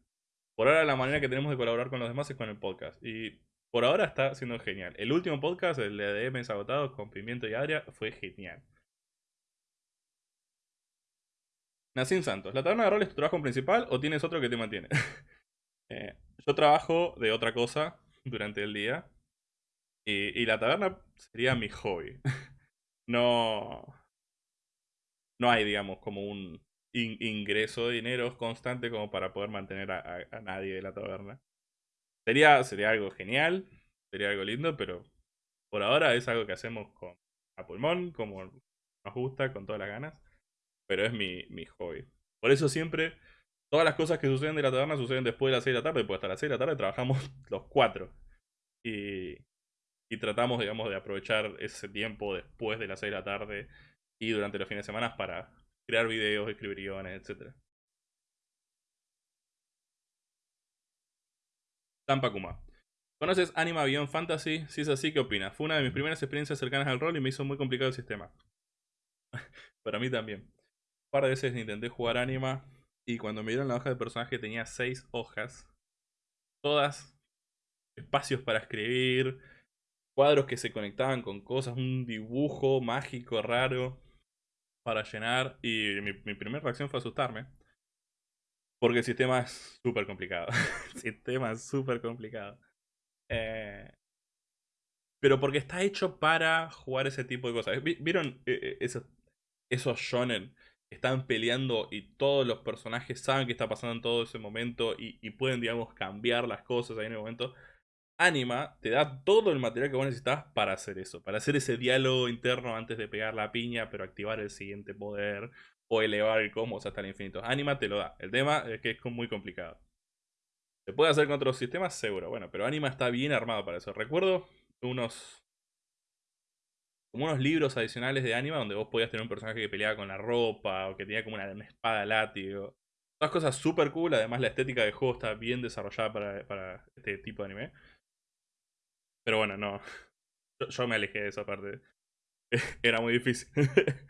Por ahora la manera que tenemos de colaborar con los demás es con el podcast. Y por ahora está siendo genial. El último podcast, el de DMs agotados con Pimiento y Adria, fue genial. Nacín Santos, ¿la taberna de rol es tu trabajo principal o tienes otro que te mantiene? Eh, yo trabajo de otra cosa durante el día y, la taberna sería mi hobby. no, no hay, digamos, como un ingreso de dinero constante como para poder mantener a, nadie de la taberna. Sería, sería algo genial, sería algo lindo, pero por ahora es algo que hacemos con a pulmón, como nos gusta con todas las ganas, pero es mi, mi hobby. Por eso siempre, todas las cosas que suceden de la taberna suceden después de las 6 de la tarde, pues hasta las 6 de la tarde trabajamos los cuatro. Y, y tratamos, digamos, de aprovechar ese tiempo después de las 6 de la tarde y durante los fines de semana para crear videos, escribir guiones, etc. Tampa Kuma. ¿Conoces Anima Beyond Fantasy? Si es así, ¿qué opinas? Fue una de mis primeras experiencias cercanas al rol y me hizo muy complicado el sistema. Para mí también. Un par de veces intenté jugar Anima y cuando me dieron la hoja de personaje tenía seis hojas. Todas espacios para escribir, cuadros que se conectaban con cosas, un dibujo mágico raro para llenar. Y mi, primera reacción fue asustarme. Porque el sistema es súper complicado. el sistema es súper complicado. Eh, pero porque está hecho para jugar ese tipo de cosas. ¿Vieron eh, eh, esos, esos shonen? Están peleando y todos los personajes saben qué está pasando en todo ese momento y, pueden, digamos, cambiar las cosas ahí en el momento. Anima te da todo el material que vos necesitas para hacer eso, para hacer ese diálogo interno antes de pegar la piña, pero activar el siguiente poder o elevar el cosmos hasta el infinito. Anima te lo da. El tema es que es muy complicado. ¿Se puede hacer con otros sistemas? Seguro. Bueno, pero Anima está bien armado para eso. Recuerdo unos... Como unos libros adicionales de Anima donde vos podías tener un personaje que peleaba con la ropa o que tenía como una, espada látigo. Todas cosas súper cool. Además la estética del juego está bien desarrollada para, este tipo de anime. Pero bueno, no. Yo, me alejé de esa parte. Era muy difícil.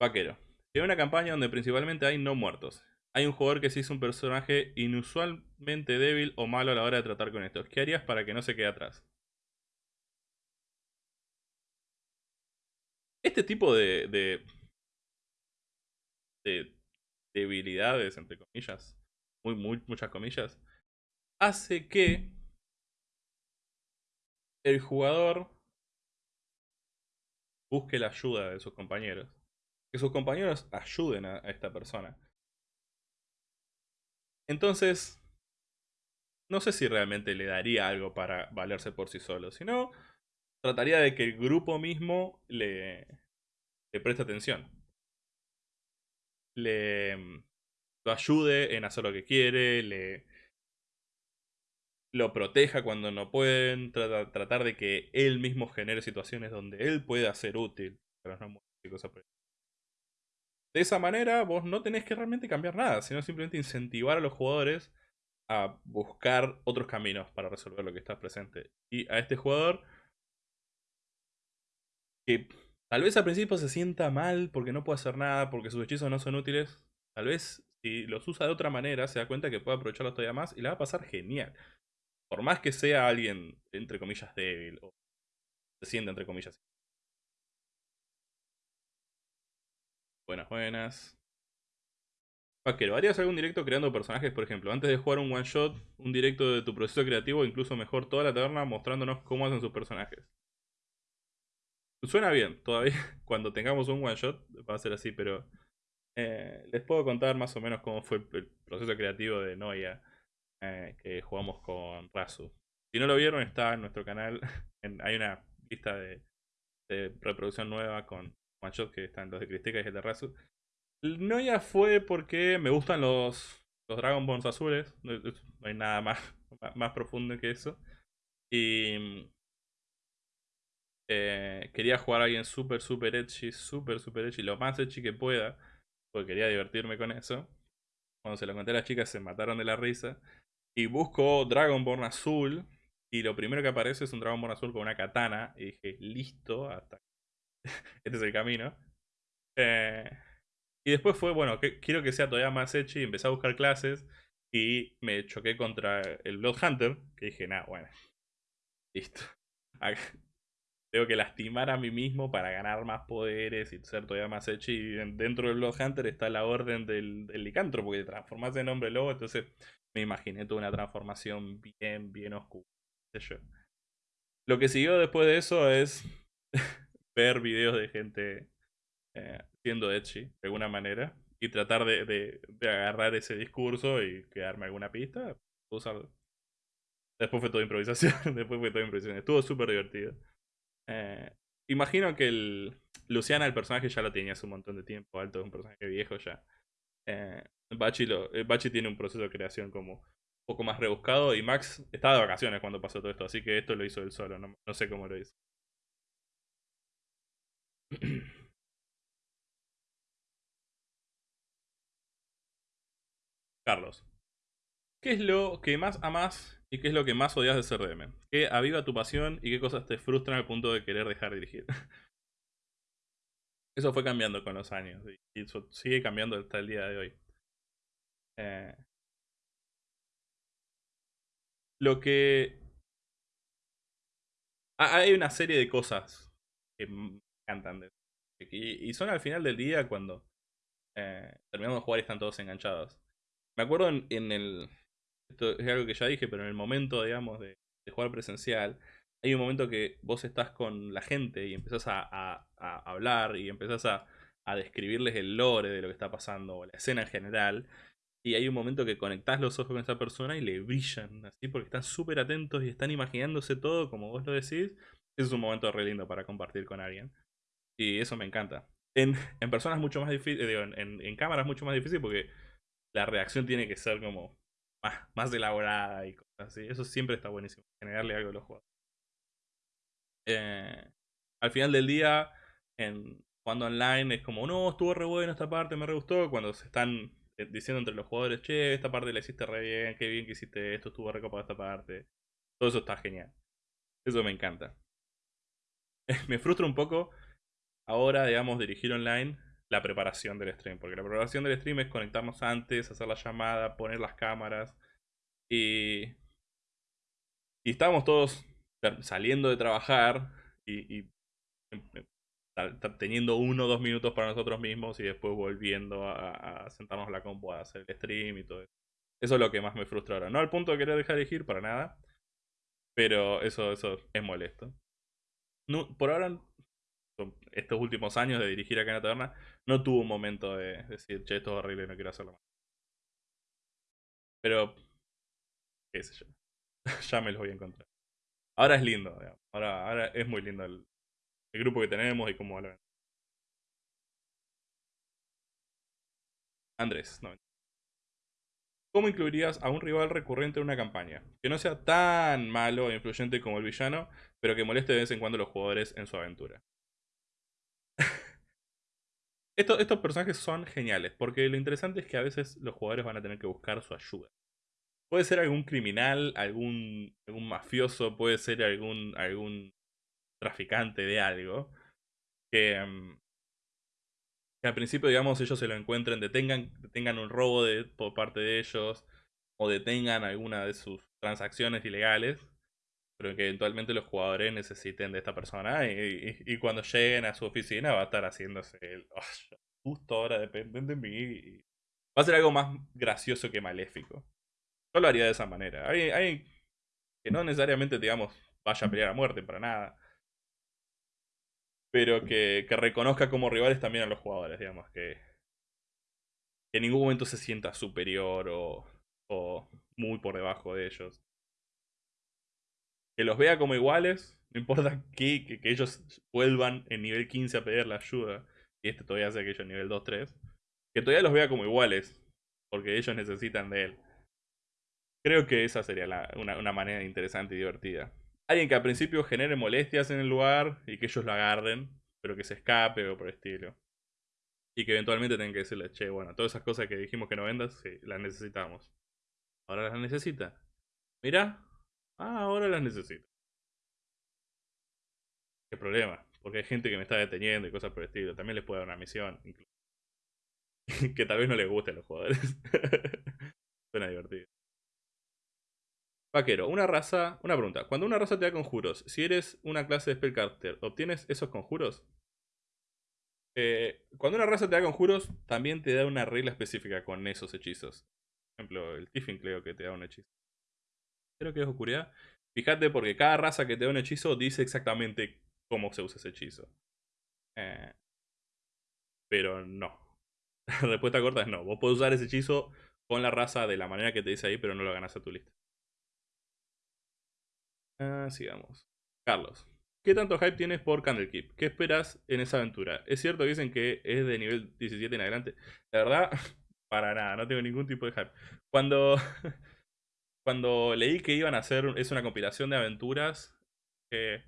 Vaquero. Tiene una campaña donde principalmente hay no muertos hay un jugador que se hizo un personaje inusualmente débil o malo a la hora de tratar con estos. ¿Qué harías para que no se quede atrás? Este tipo de, de, de debilidades, entre comillas, muy, muy, muchas comillas, hace que el jugador busque la ayuda de sus compañeros. Que sus compañeros ayuden a esta persona. Entonces, no sé si realmente le daría algo para valerse por sí solo. Si no, trataría de que el grupo mismo le, le preste atención. Le lo ayude en hacer lo que quiere, le lo proteja cuando no pueden, tratar de que él mismo genere situaciones donde él pueda ser útil. No cosas de esa manera vos no tenés que realmente cambiar nada, sino simplemente incentivar a los jugadores a buscar otros caminos para resolver lo que está presente. Y a este jugador, que tal vez al principio se sienta mal porque no puede hacer nada, porque sus hechizos no son útiles, tal vez si los usa de otra manera se da cuenta que puede aprovecharlos todavía más y le va a pasar genial. Por más que sea alguien, entre comillas, débil o se sienta, entre comillas, Buenas, buenas. Vaquero, ¿harías algún directo creando personajes, por ejemplo? Antes de jugar un one shot, un directo de tu proceso creativo, incluso mejor toda la taberna mostrándonos cómo hacen sus personajes. Suena bien, todavía cuando tengamos un one shot va a ser así, pero eh, les puedo contar más o menos cómo fue el proceso creativo de Noia eh, que jugamos con Razu. Si no lo vieron, está en nuestro canal. hay una lista de reproducción nueva con one shot que están los de Cristeca y el de Razu. No ya fue porque me gustan los, los Dragon Balls azules. No, hay nada más, más profundo que eso. Y eh, quería jugar a alguien súper, súper edgy, súper, súper edgy, lo más edgy que pueda. Porque quería divertirme con eso. Cuando se lo conté a las chicas se mataron de la risa. Y busco Dragonborn azul. Y lo primero que aparece es un Dragonborn azul con una katana. Y dije, listo, este es el camino. Eh, y después fue, bueno, que, quiero que sea todavía más edgy. Empecé a buscar clases y me choqué contra el Blood Hunter. Que dije, nada, bueno, listo. Tengo que lastimar a mí mismo para ganar más poderes y ser todavía más edgy. Y dentro del Blood Hunter está la orden del, del licantro, porque te transformas en hombre lobo. Entonces me imaginé toda una transformación bien, bien oscura. Lo que siguió después de eso es ver videos de gente eh, siendo edgy de alguna manera y tratar de, de, agarrar ese discurso y quedarme alguna pista. Después fue toda improvisación, después fue toda improvisación. Estuvo súper divertido. Eh, imagino que el Luciana, el personaje, ya lo tenía hace un montón de tiempo. Alto es un personaje viejo ya. Eh, Bachi, lo, eh, Bachi tiene un proceso de creación como un poco más rebuscado. Y Max estaba de vacaciones cuando pasó todo esto. Así que esto lo hizo él solo. No, no sé cómo lo hizo. Carlos. ¿Qué es lo que más amas y qué es lo que más odias de DM? ¿Qué aviva tu pasión y qué cosas te frustran al punto de querer dejar de dirigir? Eso fue cambiando con los años y eso sigue cambiando hasta el día de hoy. Eh, lo que... Hay una serie de cosas que me encantan. De... Y, son al final del día cuando eh, terminamos de jugar y están todos enganchados. Me acuerdo en, el... Esto es algo que ya dije, pero en el momento, digamos, de, jugar presencial, hay un momento que vos estás con la gente y empezás a, hablar y empezás a, describirles el lore de lo que está pasando, o la escena en general. Y hay un momento que conectás los ojos con esa persona y le brillan, así, porque están súper atentos y están imaginándose todo como vos lo decís. Ese es un momento re lindo para compartir con alguien. Y eso me encanta. En, en personas mucho más difícil, digo, en, en cámaras mucho más difícil porque la reacción tiene que ser como más, más elaborada y cosas así. Eso siempre está buenísimo, generarle algo a los jugadores. Eh, al final del día, en, jugando online, es como, no, estuvo re bueno esta parte, me re gustó. Cuando se están eh, diciendo entre los jugadores, che, esta parte la hiciste re bien, qué bien que hiciste esto, estuvo re esta parte. Todo eso está genial. Eso me encanta. me frustra un poco ahora, digamos, dirigir online la preparación del stream. Porque la preparación del stream es conectarnos antes, hacer la llamada, poner las cámaras. Y, y estábamos todos saliendo de trabajar y, em, em, teniendo uno o dos minutos para nosotros mismos y después volviendo a, sentarnos a la compu a hacer el stream y todo eso. Eso es lo que más me frustra ahora. No al punto de querer dejar de elegir para nada. Pero eso, eso es molesto. Por ahora estos últimos años de dirigir acá en la taberna, no tuvo un momento de decir, che, esto es horrible no quiero hacerlo más. Pero, qué ya me los voy a encontrar. Ahora es lindo, Ahora, ahora es muy lindo el, grupo que tenemos y cómo lo Andrés, no. ¿Cómo incluirías a un rival recurrente en una campaña? Que no sea tan malo e influyente como el villano, pero que moleste de vez en cuando a los jugadores en su aventura estos personajes son geniales, porque lo interesante es que a veces los jugadores van a tener que buscar su ayuda. Puede ser algún criminal, algún, algún mafioso, puede ser algún, algún traficante de algo, que, mm, que al principio, digamos, ellos se lo encuentren, detengan, detengan un robo de, por parte de ellos, o detengan alguna de sus transacciones ilegales, pero que eventualmente los jugadores necesiten de esta persona y, cuando lleguen a su oficina va a estar haciéndose el, oh, justo ahora dependen de mí. Va a ser algo más gracioso que maléfico. Yo lo haría de esa manera. Hay, que no necesariamente, digamos, vaya a pelear a muerte para nada. Pero que, que reconozca como rivales también a los jugadores, digamos, que, que en ningún momento se sienta superior o, o muy por debajo de ellos que los vea como iguales, no importa que, que, ellos vuelvan en nivel 15 a pedir la ayuda, y este todavía hace aquello en nivel 2-3, que todavía los vea como iguales, porque ellos necesitan de él. Creo que esa sería una, manera interesante y divertida. Alguien que al principio genere molestias en el lugar y que ellos lo agarren, pero que se escape o por el estilo. Y que eventualmente tengan que decirle, che, bueno, todas esas cosas que dijimos que no vendas, sí, las necesitamos. Ahora las necesita. Mira, Ah, ahora las necesito. ¿Qué problema? Porque hay gente que me está deteniendo y cosas por el estilo. También les puede dar una misión. que tal vez no les guste a los jugadores. Suena divertido. Vaquero, una raza. Una pregunta. Cuando una raza te da conjuros, si eres una clase de Spellcaster, ¿obtienes esos conjuros? Eh, cuando una raza te da conjuros, también te da una regla específica con esos hechizos. Por ejemplo, el Tiffin creo que te da un hechizo creo que es oscuridad. Fíjate porque cada raza que te da un hechizo dice exactamente cómo se usa ese hechizo. Eh, pero no. La respuesta corta es no. Vos podés usar ese hechizo con la raza de la manera que te dice ahí, pero no lo ganas a tu lista. Ah, sigamos. Carlos. ¿Qué tanto hype tienes por Candlekeep? ¿Qué esperas en esa aventura? Es cierto que dicen que es de nivel 17 en adelante. La verdad, para nada, no tengo ningún tipo de hype. Cuando, cuando leí que iban a hacer, es una compilación de aventuras, eh,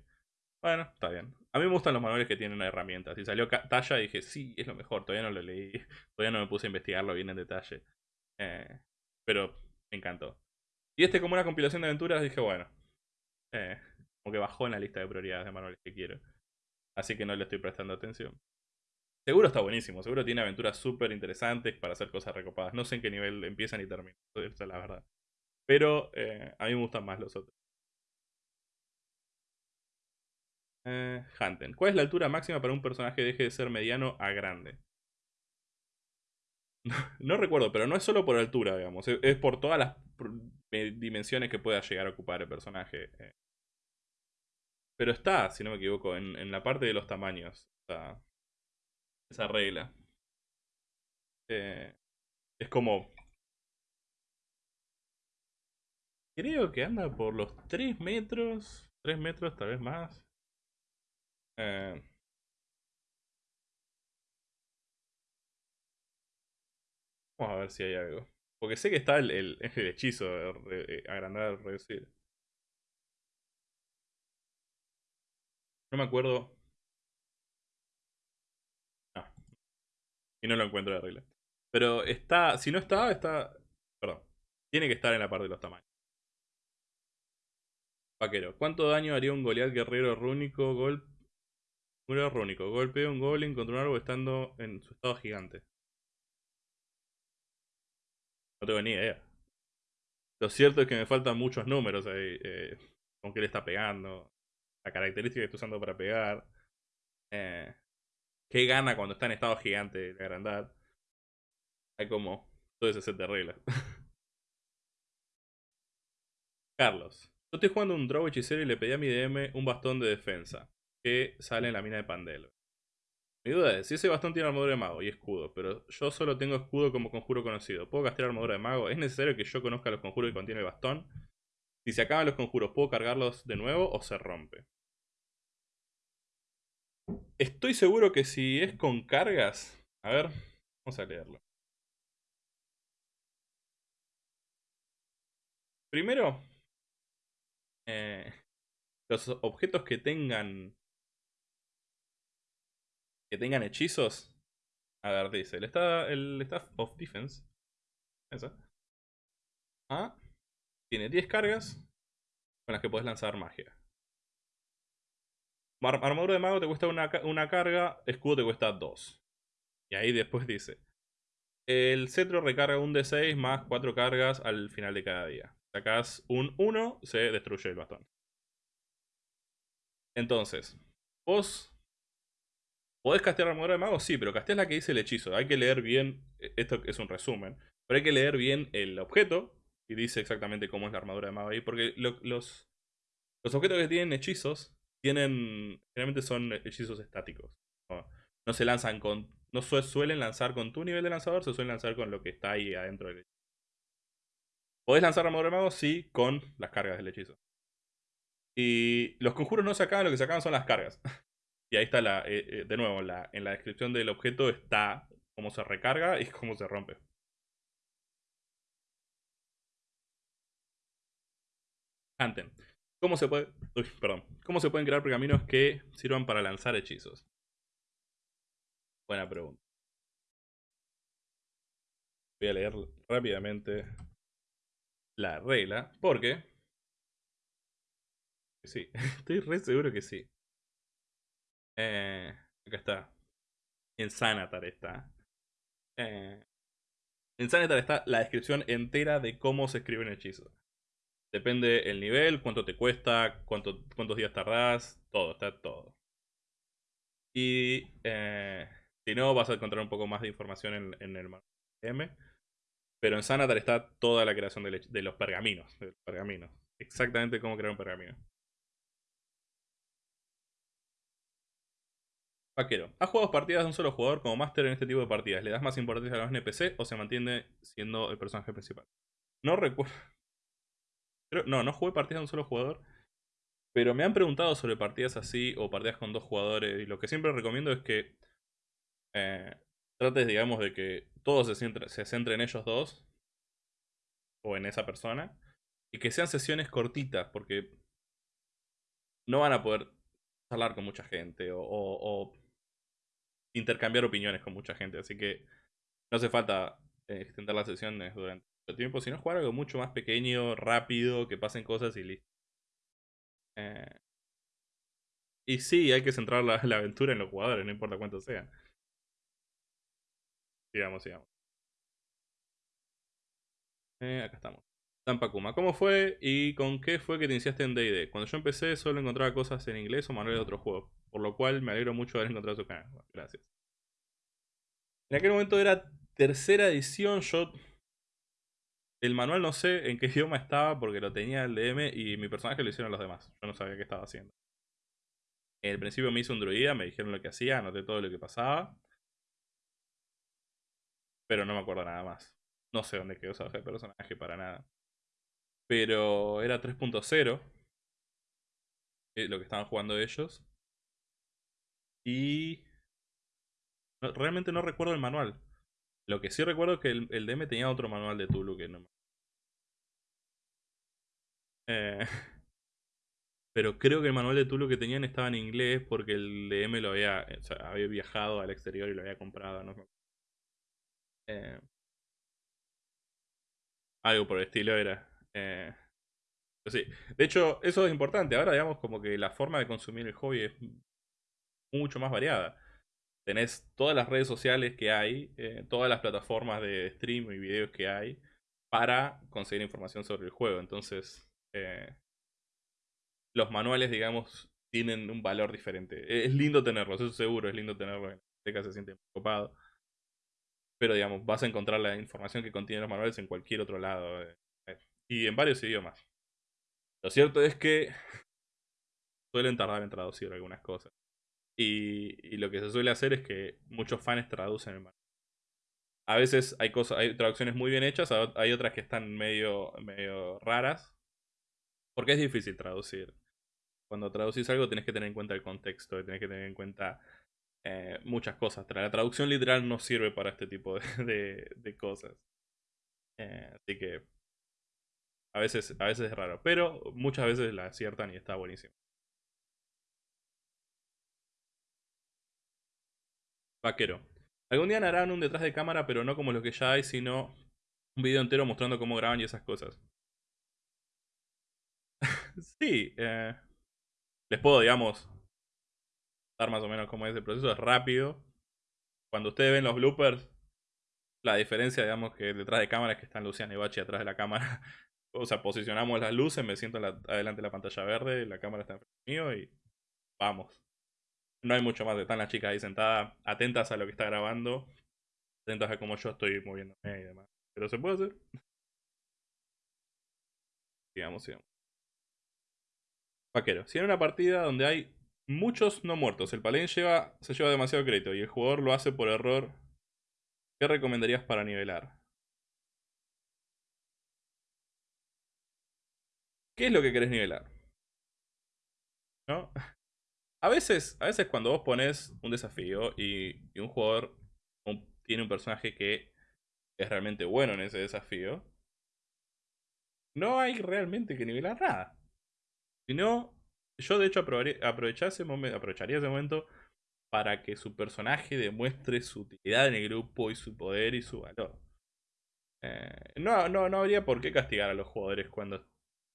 bueno, está bien. A mí me gustan los manuales que tienen herramientas. Si salió Talla dije, sí, es lo mejor. Todavía no lo leí. Todavía no me puse a investigarlo bien en detalle. Eh, pero me encantó. Y este como una compilación de aventuras dije, bueno. Eh, como que bajó en la lista de prioridades de manuales que quiero. Así que no le estoy prestando atención. Seguro está buenísimo. Seguro tiene aventuras súper interesantes para hacer cosas recopadas. No sé en qué nivel empiezan y terminan. Esa es la verdad. Pero eh, a mí me gustan más los otros. Eh, Hanten. ¿Cuál es la altura máxima para un personaje que deje de ser mediano a grande? no recuerdo, pero no es solo por altura, digamos. Es por todas las dimensiones que pueda llegar a ocupar el personaje. Eh. Pero está, si no me equivoco, en, la parte de los tamaños. esa regla. Eh, es como... Creo que anda por los 3 metros. 3 metros, tal vez más. Eh, vamos a ver si hay algo. Porque sé que está el, el, hechizo de agrandar, reducir. No me acuerdo. No. Y no lo encuentro de regla. Pero está. Si no está, está. Perdón. Tiene que estar en la parte de los tamaños. Vaquero. ¿Cuánto daño haría un Goliath guerrero rúnico? Golpe Muro rúnico. Golpea un goblin contra un árbol estando en su estado gigante. No tengo ni idea. Lo cierto es que me faltan muchos números ahí. Eh, con qué le está pegando. La característica que está usando para pegar. Eh, ¿Qué gana cuando está en estado gigante de agrandar? Hay como todo ese set de reglas. Carlos. Yo estoy jugando un draw hechicero y le pedí a mi DM un bastón de defensa que sale en la mina de Pandelo. Mi duda es, si ese bastón tiene armadura de mago y escudo, pero yo solo tengo escudo como conjuro conocido, ¿puedo castear armadura de mago? ¿Es necesario que yo conozca los conjuros que contiene el bastón? Si se acaban los conjuros, ¿puedo cargarlos de nuevo o se rompe? Estoy seguro que si es con cargas... A ver, vamos a leerlo. Primero, eh, los objetos que tengan que tengan hechizos. A ver, dice, el, el Staff of Defense. Esa. Ah, tiene 10 cargas con las que puedes lanzar magia. armadura de mago te cuesta una, una carga, escudo te cuesta 2. Y ahí después dice, el cetro recarga un D6 más 4 cargas al final de cada día. Sacas un 1, se destruye el bastón. Entonces, vos ¿Podés castear armadura de mago? Sí, pero casteas la que dice el hechizo. Hay que leer bien, e, esto es un resumen, pero hay que leer bien el objeto y dice exactamente cómo es la armadura de mago ahí, porque los, los objetos que tienen hechizos tienen, generalmente son hechizos estáticos. No, se lanzan con, no suelen lanzar con tu nivel de lanzador, se suelen lanzar con lo que está ahí adentro del hechizo. ¿Podés lanzar armadura de mago? Sí, con las cargas del hechizo. Y los conjuros no se acaban, lo que se acaban son las cargas. Y ahí está la, eh, eh, de nuevo, la, en la descripción del objeto está cómo se recarga y cómo se rompe. ¿Cómo se pueden crear pergaminos que sirvan para lanzar hechizos? Buena pregunta. Voy a leer rápidamente la regla, porque sí, estoy re seguro que sí. Eh, acá está. En Sanatar está. Eh, en Sanatar está la descripción entera de cómo se escribe un hechizo. Depende el nivel, cuánto te cuesta, cuánto, cuántos días tardás, todo, está todo. Y eh, si no, vas a encontrar un poco más de información en, el M. Pero en Sanatar está toda la creación de, de los pergaminos, de los pergaminos. Exactamente cómo crear un pergamino. Vaquero. ¿Has jugado partidas de un solo jugador como máster en este tipo de partidas? ¿Le das más importancia a los NPC o se mantiene siendo el personaje principal? No recuerdo. No, no jugué partidas de un solo jugador. Pero me han preguntado sobre partidas así o partidas con dos jugadores. Y lo que siempre recomiendo es que eh, trates, digamos, de que todo se centre, se centre en ellos dos. O en esa persona. Y que sean sesiones cortitas. Porque no van a poder hablar con mucha gente. O, intercambiar opiniones con mucha gente. Así que no hace falta eh, extender las sesiones durante tiempo. Sino jugar algo mucho más pequeño, rápido, que pasen cosas y listo. Eh, y sí, hay que centrar la, aventura en los jugadores, no importa cuántos sean. Sigamos, sigamos. Eh, acá estamos. Tampakuma, ¿cómo fue y con qué fue que te iniciaste en D&D? Cuando yo empecé solo encontraba cosas en inglés o manuales de otros juegos, por lo cual me alegro mucho de haber encontrado su canal. gracias. En aquel momento era tercera edición, yo el manual no sé en qué idioma estaba porque lo tenía el DM y mi personaje lo hicieron los demás. Yo no sabía qué estaba haciendo. En el principio me hizo un druida, me dijeron lo que hacía, anoté todo lo que pasaba. Pero no me acuerdo nada más. No sé dónde quedó ese personaje para nada. Pero era 3.0. Eh, lo que estaban jugando ellos. Y... realmente no recuerdo el manual. Lo que sí recuerdo es que el, DM tenía otro manual de Tulu que no eh, pero creo que el manual de Tulu que tenían estaba en inglés porque el DM lo había, había viajado al exterior y lo había comprado, ¿no? Eh, algo por el estilo era. Eh, sí. De hecho, eso es importante. Ahora, digamos, como que la forma de consumir el hobby es mucho más variada. Tenés todas las redes sociales que hay, todas las plataformas de stream y videos que hay para conseguir información sobre el juego. Entonces, eh, los manuales, digamos, tienen un valor diferente. Es lindo tenerlos, eso seguro, es lindo tenerlos. En la se siente ocupado. Pero, digamos, vas a encontrar la información que contienen los manuales en cualquier otro lado. Eh, eh, y en varios idiomas. Lo cierto es que suelen tardar en traducir algunas cosas. Y, lo que se suele hacer es que muchos fans traducen el manual. A veces hay cosas, hay traducciones muy bien hechas, hay otras que están medio, medio raras. Porque es difícil traducir. Cuando traducís algo tenés que tener en cuenta el contexto, tenés que tener en cuenta eh, muchas cosas. La traducción literal no sirve para este tipo de, cosas. Eh, así que a veces, a veces es raro, pero muchas veces la aciertan y está buenísimo. Vaquero. Algún día harán un detrás de cámara, pero no como los que ya hay, sino un video entero mostrando cómo graban y esas cosas. sí, eh, les puedo, digamos, dar más o menos cómo es el proceso. Es rápido. Cuando ustedes ven los bloopers, la diferencia, digamos, que detrás de cámara es que están Luciano y Bachi atrás de la cámara. o sea, posicionamos las luces, me siento adelante de la pantalla verde, la cámara está enfrente mío y vamos. No hay mucho más. Están las chicas ahí sentadas, atentas a lo que está grabando, atentas a cómo yo estoy moviéndome y demás. Pero se puede hacer. sigamos, sigamos. Vaquero. Si en una partida donde hay muchos no muertos, el paladín lleva, se lleva demasiado crédito y el jugador lo hace por error, ¿qué recomendarías para nivelar? ¿Qué es lo que querés nivelar? ¿No? A veces, a veces cuando vos pones un desafío y, un jugador tiene un personaje que es realmente bueno en ese desafío, no hay realmente que nivelar nada. Si no, yo de hecho aprovecharía ese, momento, aprovecharía ese momento para que su personaje demuestre su utilidad en el grupo y su poder y su valor. Eh, no, no, no habría por qué castigar a los jugadores cuando el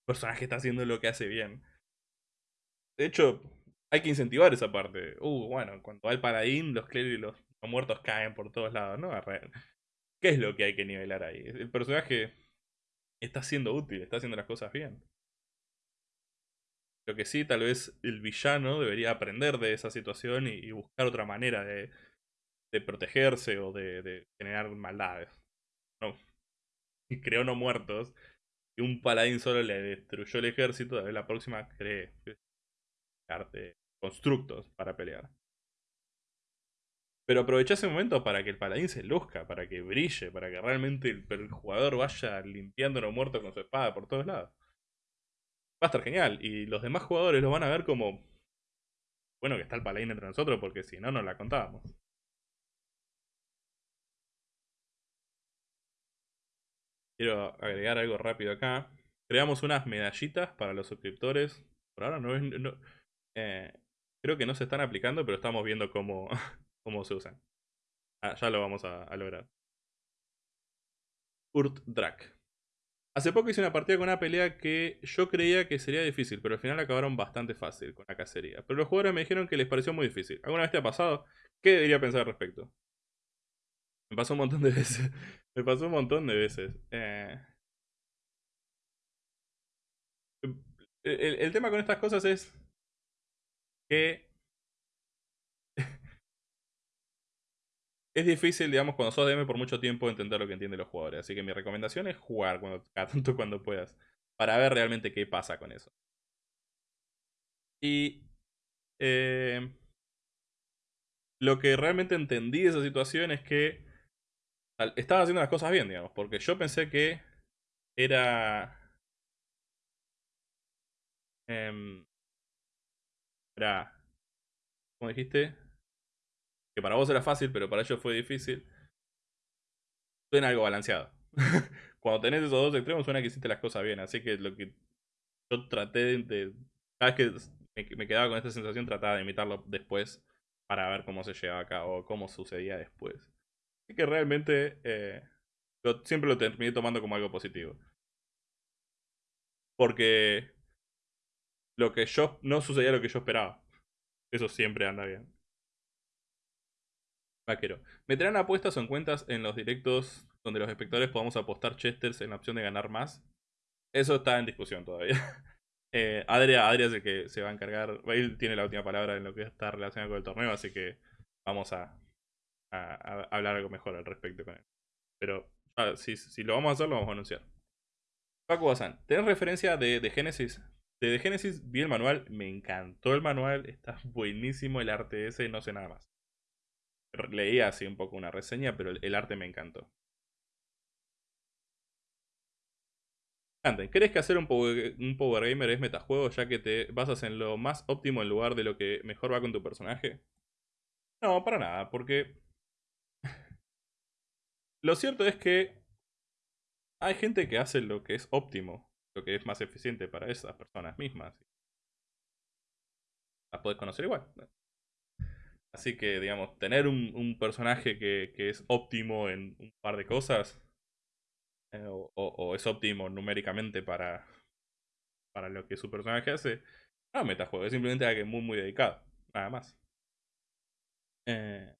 personaje está haciendo lo que hace bien. De hecho, hay que incentivar esa parte. Uh, bueno, cuando va el paladín, los clérigos y los, muertos caen por todos lados, ¿no? ¿Qué es lo que hay que nivelar ahí? El personaje está siendo útil, está haciendo las cosas bien. Lo que sí, tal vez el villano debería aprender de esa situación y, buscar otra manera de, protegerse o de, generar maldades. No. Creó no muertos. Y un paladín solo le destruyó el ejército. vez la próxima cree constructos para pelear. Pero aprovecha ese momento para que el paladín se luzca, para que brille, para que realmente el, jugador vaya limpiando no muerto con su espada por todos lados. va a estar genial. Y los demás jugadores lo van a ver como, bueno, que está el paladín entre nosotros, porque si no, no la contábamos. Quiero agregar algo rápido acá. Creamos unas medallitas para los suscriptores. Por ahora no es... Eh, creo que no se están aplicando, pero estamos viendo cómo, cómo se usan. Ah, ya lo vamos a, lograr. Urt Drak. Hace poco hice una partida con una pelea que yo creía que sería difícil, pero al final acabaron bastante fácil con la cacería. Pero los jugadores me dijeron que les pareció muy difícil. ¿Alguna vez te ha pasado? ¿Qué debería pensar al respecto? Me pasó un montón de veces. Me pasó un montón de veces. Eh... El, tema con estas cosas es que es difícil, digamos, cuando sos DM por mucho tiempo entender lo que entienden los jugadores. Así que mi recomendación es jugar cuando, tanto cuando puedas. Para ver realmente qué pasa con eso. Y eh, lo que realmente entendí de esa situación es que estaba haciendo las cosas bien, digamos. Porque yo pensé que era... Eh, era... Como dijiste, que para vos era fácil, pero para ellos fue difícil, suena algo balanceado. Cuando tenés esos dos extremos, suena que hiciste las cosas bien. Así que lo que yo traté de. Cada vez que me, quedaba con esta sensación, trataba de imitarlo después para ver cómo se llevaba a cabo, cómo sucedía después. Así que realmente eh, siempre lo terminé tomando como algo positivo. Porque lo que yo no sucedía lo que yo esperaba. Eso siempre anda bien. Vaquero. ¿Meterán apuestas o en cuentas en los directos donde los espectadores podamos apostar chesters en la opción de ganar más? Eso está en discusión todavía. eh, Adria, Adria es el que se va a encargar. Él tiene la última palabra en lo que está relacionado con el torneo, así que vamos a, hablar algo mejor al respecto con él. Pero ah, si, lo vamos a hacer, lo vamos a anunciar. Paco Bazán, ¿tenés referencia de, de Genesis? De, Genesis vi el manual, me encantó el manual, está buenísimo el arte ese, no sé nada más leía así un poco una reseña, pero el, arte me encantó. ¿crees que hacer un un power gamer es metajuego ya que te basas en lo más óptimo en lugar de lo que mejor va con tu personaje? No, para nada, porque... lo cierto es que hay gente que hace lo que es óptimo, que es más eficiente para esas personas mismas. Las podés conocer igual. Así que, digamos, tener un, personaje que, es óptimo en un par de cosas, eh, o, es óptimo numéricamente para, para lo que su personaje hace, no metajuego, es simplemente alguien muy, muy dedicado, nada más. Eh,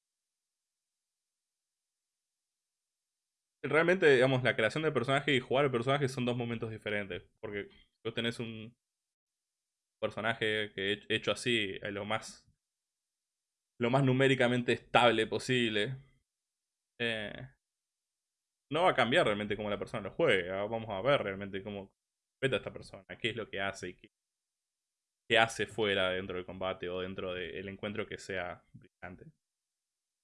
realmente, digamos, la creación del personaje y jugar el personaje son dos momentos diferentes, porque vos tenés un personaje que hecho así, es lo más lo más numéricamente estable posible, eh, no va a cambiar realmente cómo la persona lo juega. Vamos a ver realmente cómo a esta persona, qué es lo que hace y qué, hace fuera dentro del combate o dentro del encuentro que sea brillante.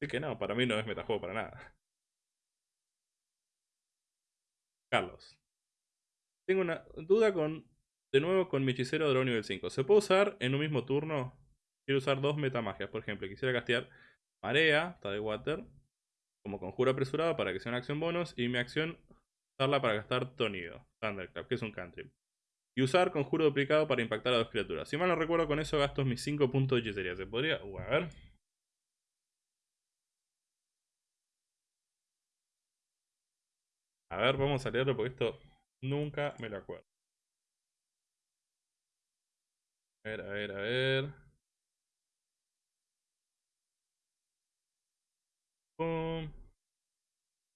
Así que no, para mí no es metajuego para nada. Carlos. Tengo una duda con, de nuevo con mi hechicero de nivel 5. ¿Se puede usar en un mismo turno Quiero usar dos metamagias. Por ejemplo, quisiera castear Marea, está de Water, como conjuro apresurado para que sea una acción bonus. Y mi acción, usarla para gastar Tonido, Thunderclap, que es un cantrip. Y usar conjuro duplicado para impactar a dos criaturas. Si mal no recuerdo, con eso gasto mis 5 puntos de hechicería. ¿Se podría? Uh, a ver. A ver, vamos a leerlo porque esto nunca me lo acuerdo. A ver, a ver, a ver.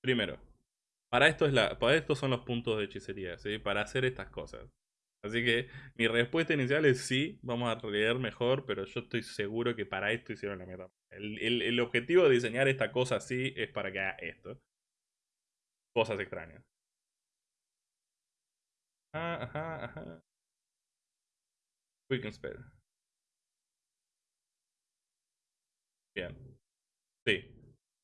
Primero, para esto, es la, para esto son los puntos de hechicería, ¿sí? Para hacer estas cosas. Así que mi respuesta inicial es sí, vamos a leer mejor, pero yo estoy seguro que para esto hicieron la meta. El, el, objetivo de diseñar esta cosa así es para que haga esto. Cosas extrañas. Ah, ajá, ajá. Quick Spell. Bien. Sí,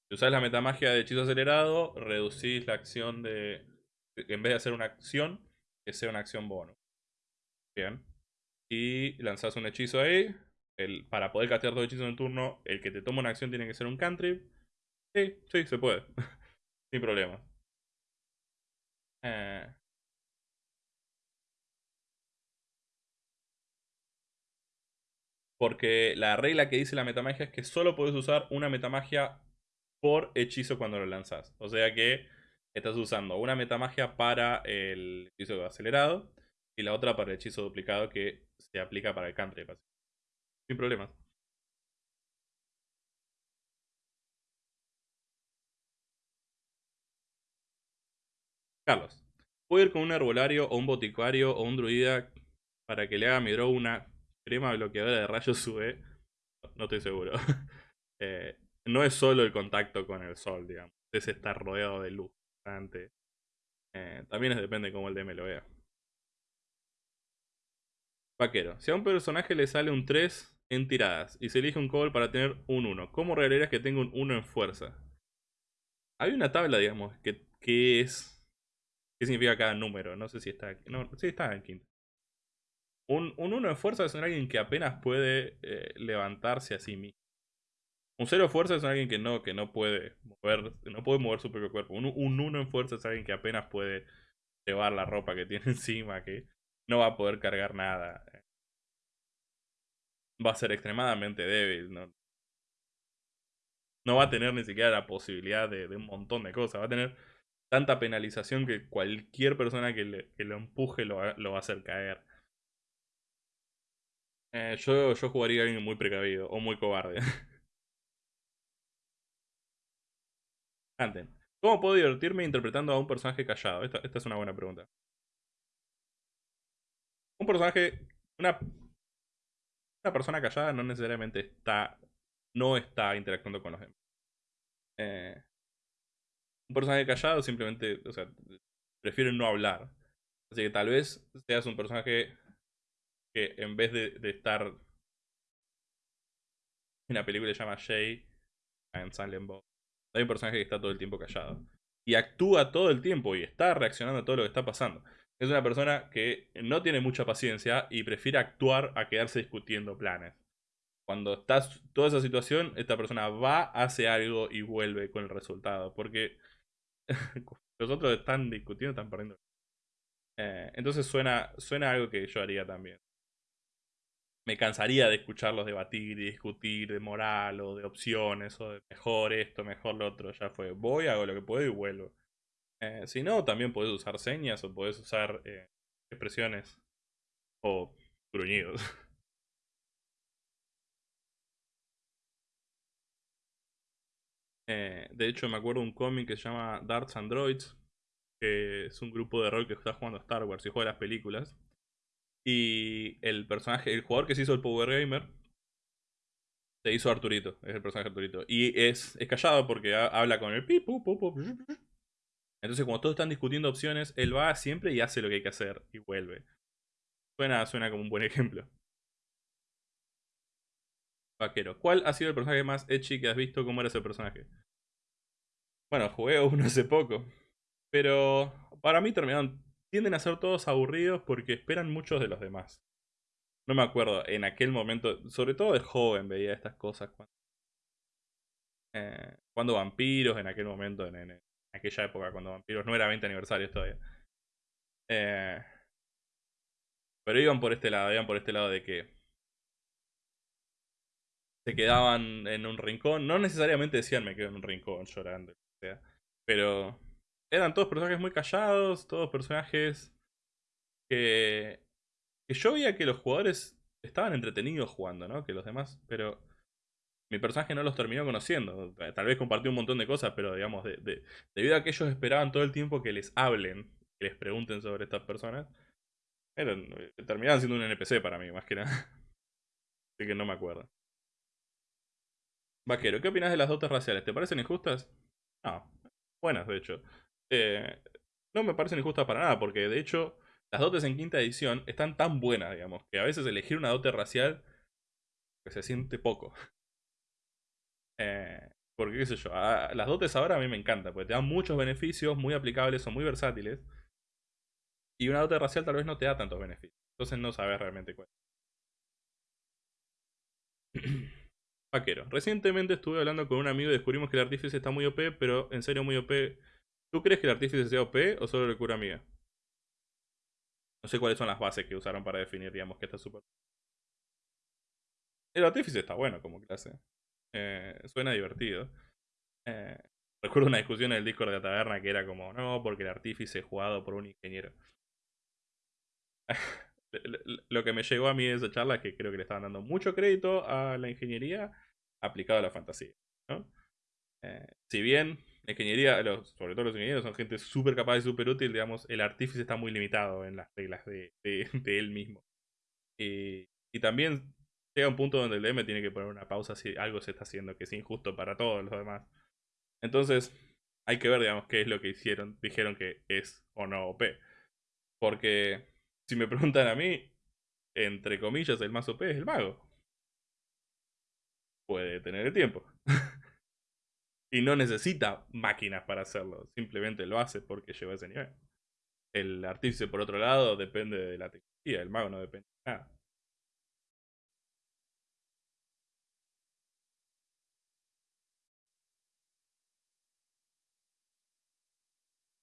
si usás la metamagia de hechizo acelerado, reducís la acción de. En vez de hacer una acción, que sea una acción bono. Bien. Y lanzás un hechizo ahí. El, para poder castear dos hechizos en turno, el que te toma una acción tiene que ser un cantrip. Sí, sí, se puede. Sin problema. Eh, Porque la regla que dice la metamagia es que solo puedes usar una metamagia por hechizo cuando lo lanzas. O sea que estás usando una metamagia para el hechizo acelerado y la otra para el hechizo duplicado que se aplica para el country. Sin problemas. Carlos, ¿puedo ir con un herbolario o un boticario o un druida para que le haga mi draw una crema bloqueadora de rayos UV, no estoy seguro. Eh, no es solo el contacto con el sol, digamos. Es estar rodeado de luz. Eh, también depende de cómo el DM lo vea. Vaquero. Si a un personaje le sale un 3 en tiradas y se elige un cobble para tener un 1, ¿cómo revelarías que tengo un 1 en fuerza? Hay una tabla, digamos, que, que es... ¿Qué significa cada número? No sé si está. No, sí está en quinto. Un, un 1 de fuerza es alguien que apenas puede eh, levantarse a sí mismo. Un 0 de fuerza es alguien que no, que no puede mover, no puede mover su propio cuerpo. Un 1 en fuerza es alguien que apenas puede llevar la ropa que tiene encima, que no va a poder cargar nada. Va a ser extremadamente débil, ¿no? No va a tener ni siquiera la posibilidad de, un montón de cosas. Va a tener tanta penalización que cualquier persona que, le, lo empuje lo, va a hacer caer. Eh, yo, yo jugaría a alguien muy precavido o muy cobarde. Antes, ¿cómo puedo divertirme interpretando a un personaje callado? Esta, es una buena pregunta. Un personaje, una, una persona callada no necesariamente está, no está interactuando con los demás. Eh, un personaje callado simplemente, o sea, prefiere no hablar. Así que tal vez seas un personaje que en vez de, estar en la película se llama Jay en Silent Bob, hay un personaje que está todo el tiempo callado. Y actúa todo el tiempo y está reaccionando a todo lo que está pasando. Es una persona que no tiene mucha paciencia y prefiere actuar a quedarse discutiendo planes. Cuando está toda esa situación, esta persona va, hace algo y vuelve con el resultado. Porque los otros están discutiendo, están perdiendo. Eh, entonces suena, suena algo que yo haría también me cansaría de escucharlos debatir y discutir de moral o de opciones o de mejor esto, mejor lo otro. Ya fue, voy, hago lo que puedo y vuelvo. Eh, si no, también puedes usar señas o puedes usar eh, expresiones o gruñidos. Eh, de hecho, me acuerdo un cómic que se llama Darts Androids, que es un grupo de rol que está jugando a Star Wars y juega las películas. Y el personaje, el jugador que se hizo el Power Gamer, se hizo Arturito, es el personaje Arturito. Y es, es callado porque habla con el Entonces cuando todos están discutiendo opciones, él va siempre y hace lo que hay que hacer y vuelve. Suena, suena como un buen ejemplo. Vaquero. ¿Cuál ha sido el personaje más edgy que has visto? ¿Cómo era ese personaje? Bueno, jugué uno hace poco. Pero para mí terminaron tienden a ser todos aburridos porque esperan muchos de los demás. No me acuerdo, en aquel momento, sobre todo de joven veía estas cosas. Cuando, eh, vampiros, en aquel momento, en, aquella época, cuando vampiros no era 20 aniversario todavía. Eh, pero iban por este lado, iban por este lado de que se quedaban en un rincón. No necesariamente decían me quedo en un rincón llorando. Pero eran todos personajes muy callados, todos personajes que, yo veía que los jugadores estaban entretenidos jugando, ¿no? Que los demás, pero mi personaje no los terminó conociendo. Tal vez compartió un montón de cosas, pero digamos, de, debido a que ellos esperaban todo el tiempo que les hablen, que les pregunten sobre estas personas, eran, eh, terminaban siendo un NPC para mí, más que nada. Así que no me acuerdo. Vaquero, ¿qué opinas de las dotes raciales? ¿Te parecen injustas? No, buenas de hecho. Eh, no me parecen injustas para nada, porque de hecho las dotes en quinta edición están tan buenas, digamos, que a veces elegir una dote racial que se siente poco. Eh, porque, qué sé yo, las dotes ahora a mí me encantan, porque te dan muchos beneficios, muy aplicables, son muy versátiles. Y una dote racial tal vez no te da tantos beneficios. Entonces no sabes realmente cuál. Vaquero. Recientemente estuve hablando con un amigo y descubrimos que el artífice está muy OP, pero en serio muy OP. ¿Tú crees que el artífice sea OP o solo le cura amiga? No sé cuáles son las bases que usaron para definir, digamos, que está súper... El artífice está bueno como clase. Eh, suena divertido. Eh, recuerdo una discusión en el Discord de la taberna que era como, no, porque el artífice es jugado por un ingeniero. Lo que me llegó a mí de esa charla es que creo que le estaban dando mucho crédito a la ingeniería aplicado a la fantasía. Eh, si bien la ingeniería, sobre todo los ingenieros, son gente súper capaz y súper útil, digamos, el artífice está muy limitado en las reglas de, él mismo. Y, y, también llega un punto donde el DM tiene que poner una pausa si algo se está haciendo que es injusto para todos los demás. Entonces, hay que ver, digamos, qué es lo que hicieron, dijeron que es o no OP. Porque, si me preguntan a mí, entre comillas, el más OP es el mago. Puede tener el tiempo. y no necesita máquinas para hacerlo. Simplemente lo hace porque lleva ese nivel. El artífice, por otro lado, depende de la tecnología. El mago no depende de nada.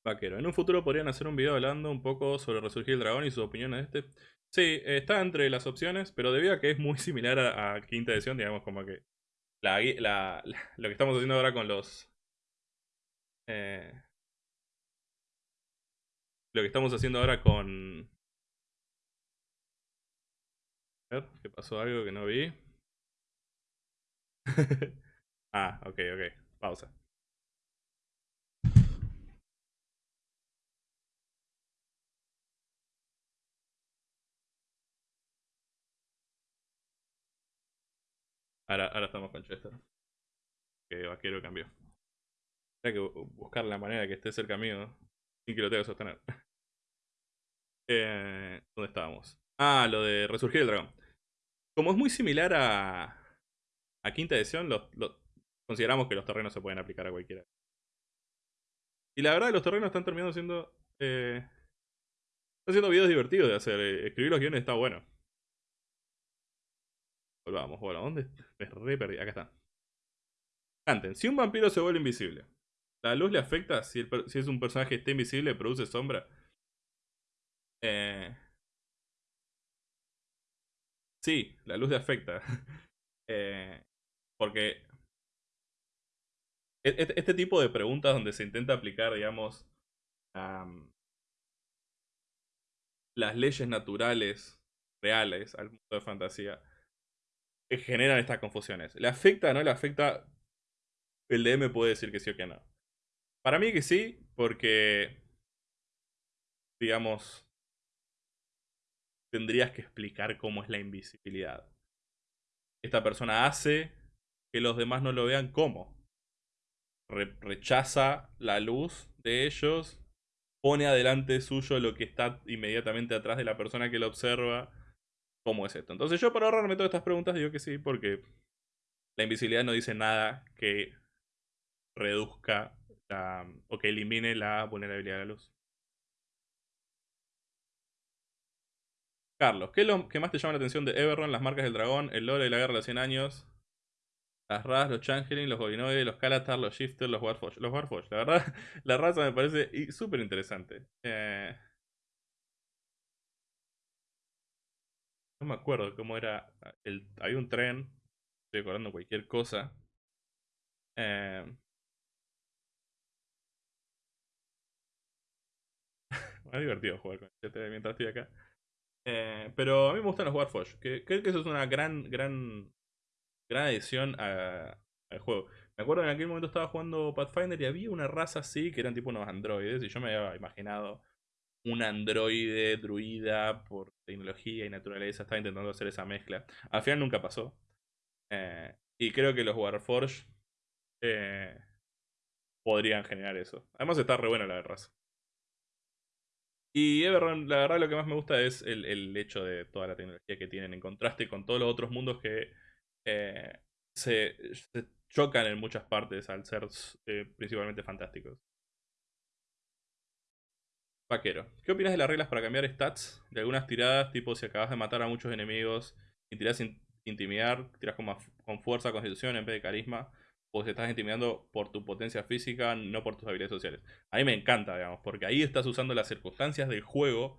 Vaquero. En un futuro podrían hacer un video hablando un poco sobre Resurgir el Dragón y sus opiniones de este. Sí, está entre las opciones, pero debido a que es muy similar a, quinta edición, digamos como que la, lo que estamos haciendo ahora con los... Eh, lo que estamos haciendo ahora con... A ver, ¿qué pasó algo que no vi? ah, ok, ok. Pausa. Ahora, estamos con Chester. Que Vaquero cambió. Hay que buscar la manera que esté cerca mío sin que lo tenga que sostener. Eh, ¿Dónde estábamos? Ah, lo de Resurgir el Dragón. Como es muy similar a, a quinta edición, consideramos que los terrenos se pueden aplicar a cualquiera. Y la verdad, los terrenos están terminando siendo. Eh, están haciendo videos divertidos de hacer. Eh, escribir los guiones está bueno. Volvamos, bueno, ¿dónde? Me re perdí. Acá está. Canten. Si un vampiro se vuelve invisible, ¿la luz le afecta? Si, si es un personaje que está invisible, produce sombra. Eh... Sí, la luz le afecta. eh... Porque e, e, este tipo de preguntas donde se intenta aplicar, digamos, las leyes naturales reales al mundo de fantasía generan estas confusiones. ¿Le afecta o no le afecta? El DM puede decir que sí o que no. Para mí que sí, porque, digamos, tendrías que explicar cómo es la invisibilidad. Esta persona hace que los demás no lo vean cómo. rechaza la luz de ellos, pone adelante suyo lo que está inmediatamente atrás de la persona que lo observa cómo es esto. Entonces yo para ahorrarme todas estas preguntas digo que sí, porque la invisibilidad no dice nada que reduzca o que elimine la vulnerabilidad de la luz. Carlos, ¿qué es lo que más te llama la atención de Everron? Las marcas del dragón, el lore de la guerra de los 100 años, las Ras, los Changeling, los Gobinoides, los Kalatar, los Shifters, los Warforge. Los Warforge, la verdad, la raza me parece súper interesante. Eh, No me acuerdo cómo era. El, había un tren. Estoy acordando cualquier cosa. Eh, me ha divertido jugar con este mientras estoy acá. Eh, pero a mí me gustan los Warforge. Que, creo que eso es una gran, gran, gran adición al juego. Me acuerdo que en aquel momento estaba jugando Pathfinder y había una raza así que eran tipo unos androides. Y yo me había imaginado un androide druida por tecnología y naturaleza. Estaba intentando hacer esa mezcla. Al final nunca pasó. Eh, y creo que los Warforge eh, podrían generar eso. Además está re buena la raza. Y Everron, la verdad lo que más me gusta es el, hecho de toda la tecnología que tienen en contraste con todos los otros mundos que eh, se, chocan en muchas partes al ser principalmente fantásticos. Vaquero. ¿Qué opinas de las reglas para cambiar stats de algunas tiradas? Tipo, si acabas de matar a muchos enemigos y tiras sin intimidar, tiras con, con fuerza, constitución en vez de carisma. O si estás intimidando por tu potencia física, no por tus habilidades sociales. A mí me encanta, digamos, porque ahí estás usando las circunstancias del juego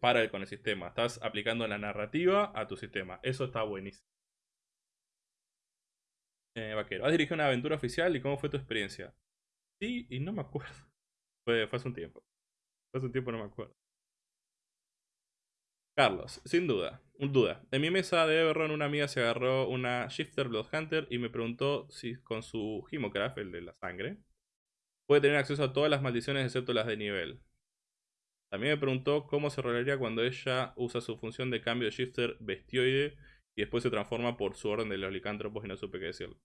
para el, con el sistema. Estás aplicando la narrativa a tu sistema. Eso está buenísimo. Eh, vaquero, ¿has dirigido una aventura oficial y cómo fue tu experiencia? Sí, y no me acuerdo. Fue hace un tiempo. Hace un tiempo, no me acuerdo. Carlos, sin duda, duda. En mi mesa de Everron una amiga se agarró una Shifter Bloodhunter y me preguntó si con su Himocraft, el de la sangre, puede tener acceso a todas las maldiciones excepto las de nivel. También me preguntó cómo se rolaría cuando ella usa su función de cambio de Shifter Bestioide y después se transforma por su orden de los licántropos y no supe qué decirle.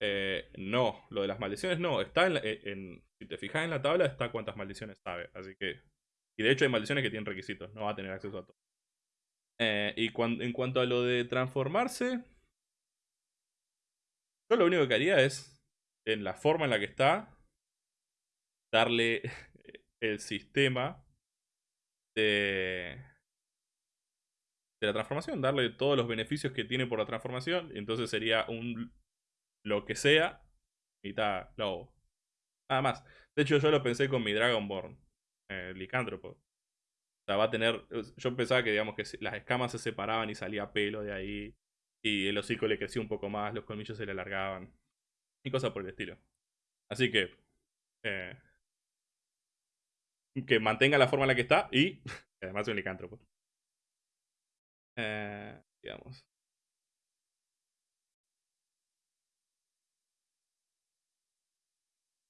Eh, no, lo de las maldiciones no. Está en, si te fijas en la tabla está cuántas maldiciones sabe. Así que... Y de hecho hay maldiciones que tienen requisitos. No va a tener acceso a todo. Eh, y en cuanto a lo de transformarse... Yo lo único que haría es, en la forma en la que está, darle el sistema de, de la transformación, darle todos los beneficios que tiene por la transformación. Entonces sería un lo que sea, mitad lobo. Nada más. De hecho, yo lo pensé con mi Dragonborn, eh, licántropo. O sea, va a tener. Yo pensaba que, digamos, que las escamas se separaban y salía pelo de ahí. Y el hocico le crecía un poco más, los colmillos se le alargaban. Y cosas por el estilo. Así que. Eh, que mantenga la forma en la que está y. además es un licántropo. Eh, digamos.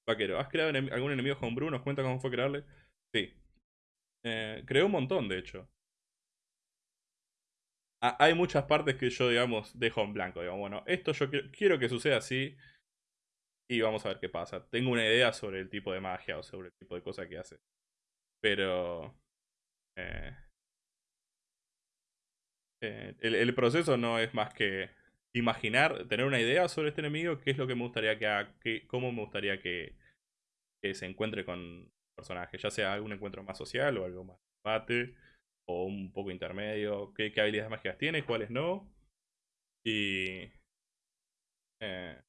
Vaquero, ¿has creado algún enemigo homebrew? ¿Nos cuenta cómo fue crearle? Sí. Eh, creé un montón, de hecho. Hay muchas partes que yo, digamos, dejo en blanco. Digamos, bueno, esto yo quiero que suceda así. Y vamos a ver qué pasa. Tengo una idea sobre el tipo de magia o sobre el tipo de cosa que hace. Pero... Eh, eh, el, proceso no es más que imaginar, tener una idea sobre este enemigo, qué es lo que me gustaría que haga, cómo me gustaría que, se encuentre con personajes, ya sea algún encuentro más social o algo más combate, o un poco intermedio, qué, habilidades mágicas tiene, cuáles no, y eh,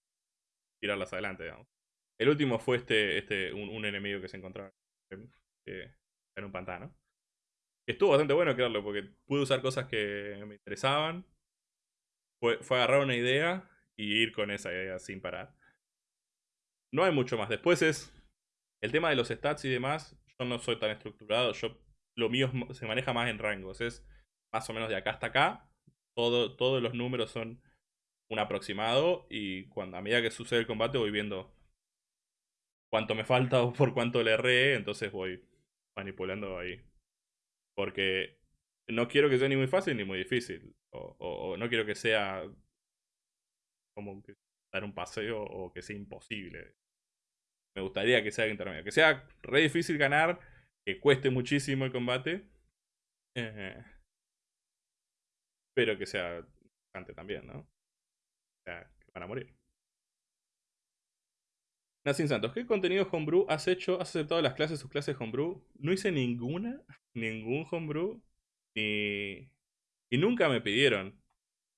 tirarlas adelante. El último fue este, este un, enemigo que se encontraba en un pantano. Estuvo bastante bueno crearlo porque pude usar cosas que me interesaban fue, agarrar una idea y ir con esa idea sin parar. No hay mucho más. Después es el tema de los stats y demás. Yo no soy tan estructurado. Yo Lo mío se maneja más en rangos. Es más o menos de acá hasta acá. Todo, todos los números son un aproximado. Y cuando a medida que sucede el combate voy viendo cuánto me falta o por cuánto le erré. Entonces voy manipulando ahí. Porque no quiero que sea ni muy fácil ni muy difícil. O, no quiero que sea como que dar un paseo o que sea imposible. Me gustaría que sea intermedio. Que sea re difícil ganar, que cueste muchísimo el combate. Eh, pero que sea interesante también, ¿no? O sea, que van a morir. Nacin Santos, ¿qué contenido homebrew has hecho? ¿Has aceptado las clases, sus clases homebrew? No hice ninguna, ningún homebrew, ni, y nunca me pidieron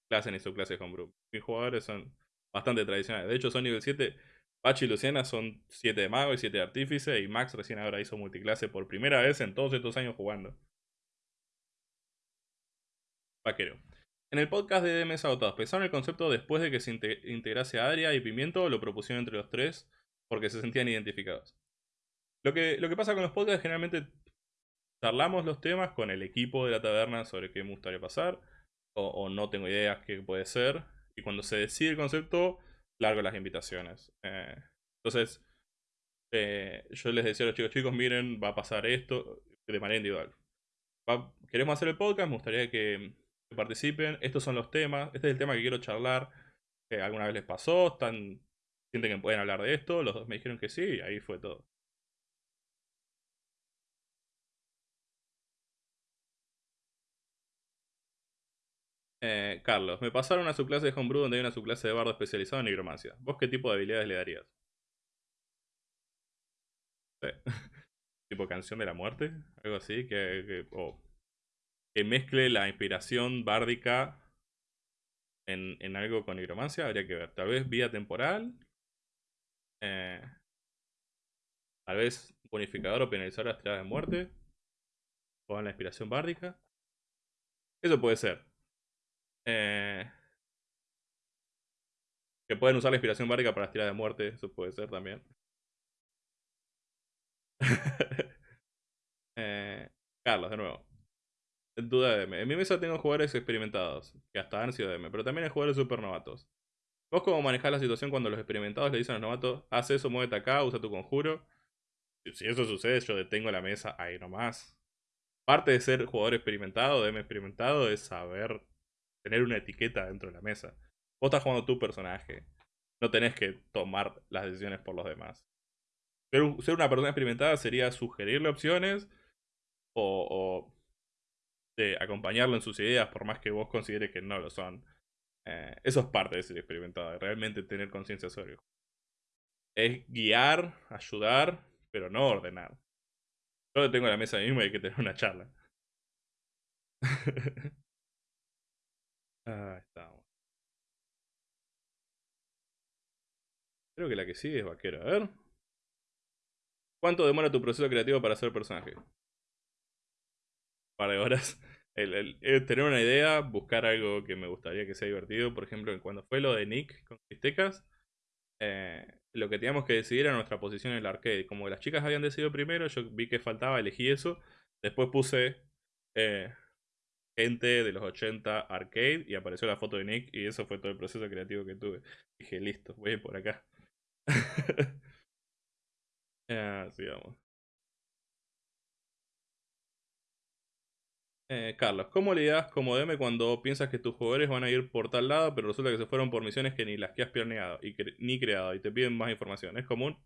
clase ni su clase de homebrew. Mis jugadores son bastante tradicionales. De hecho, son nivel 7. Pachi y Luciana son 7 de mago y 7 de artífice. Y Max recién ahora hizo multiclase por primera vez en todos estos años jugando. Vaquero. En el podcast de DMS Agotados, ¿pensaron el concepto después de que se integrase Adria y Pimiento lo propusieron entre los tres porque se sentían identificados? Lo que, lo que pasa con los podcasts generalmente charlamos los temas con el equipo de la taberna sobre qué me gustaría pasar, o, no tengo ideas qué puede ser, y cuando se decide el concepto, largo las invitaciones. Eh, entonces, eh, yo les decía a los chicos, chicos, miren, va a pasar esto de manera individual. queremos hacer el podcast, me gustaría que, participen, estos son los temas, este es el tema que quiero charlar, alguna vez les pasó, sienten que pueden hablar de esto, los dos me dijeron que sí, y ahí fue todo. Eh, Carlos, me pasaron a su clase de homebrew donde hay una subclase de bardo especializado en nigromancia. ¿Vos qué tipo de habilidades le darías? tipo canción de la muerte, algo así, que, que mezcle la inspiración bárdica en, en, algo con nigromancia, habría que ver. Tal vez vía temporal. Eh, tal vez bonificador o penalizador las tiradas de muerte. O la inspiración bárdica. Eso puede ser. Eh, que pueden usar la inspiración bárdica para las tiradas de muerte. Eso puede ser también. eh, Carlos, de nuevo. Duda de M. En mi mesa tengo jugadores experimentados, que hasta han sido DM, pero también hay jugadores super novatos. ¿Vos cómo manejás la situación cuando los experimentados le dicen a los novatos, haz eso, muévete acá, usa tu conjuro? Si eso sucede, yo detengo la mesa ahí nomás. Parte de ser jugador experimentado, DM experimentado, es saber tener una etiqueta dentro de la mesa. Vos estás jugando tu personaje. No tenés que tomar las decisiones por los demás. Ser, una persona experimentada sería sugerirle opciones o, acompañarlo en sus ideas, por más que vos consideres que no lo son. Eh, eso es parte de ser experimentado, realmente tener conciencia sobre. Es guiar, ayudar, pero no ordenar. Yo tengo la mesa misma y hay que tener una charla. ah, estamos. Creo que la que sigue es vaquero. A ver. ¿Cuánto demora tu proceso creativo para hacer personaje? Un par de horas. Tener una idea, buscar algo que me gustaría que sea divertido. Por ejemplo, cuando fue lo de Nick con Cristecas, eh, lo que teníamos que decidir era nuestra posición en el arcade. Como las chicas habían decidido primero, yo vi que faltaba, elegí eso. Después puse eh, gente de los 80 arcade y apareció la foto de Nick y eso fue todo el proceso creativo que tuve. Dije, listo, voy a ir por acá. Ah, sigamos. Eh, Carlos, ¿cómo le como DM cuando piensas que tus jugadores van a ir por tal lado, pero resulta que se fueron por misiones que ni las que has planeado y ni creado y te piden más información? ¿Es común?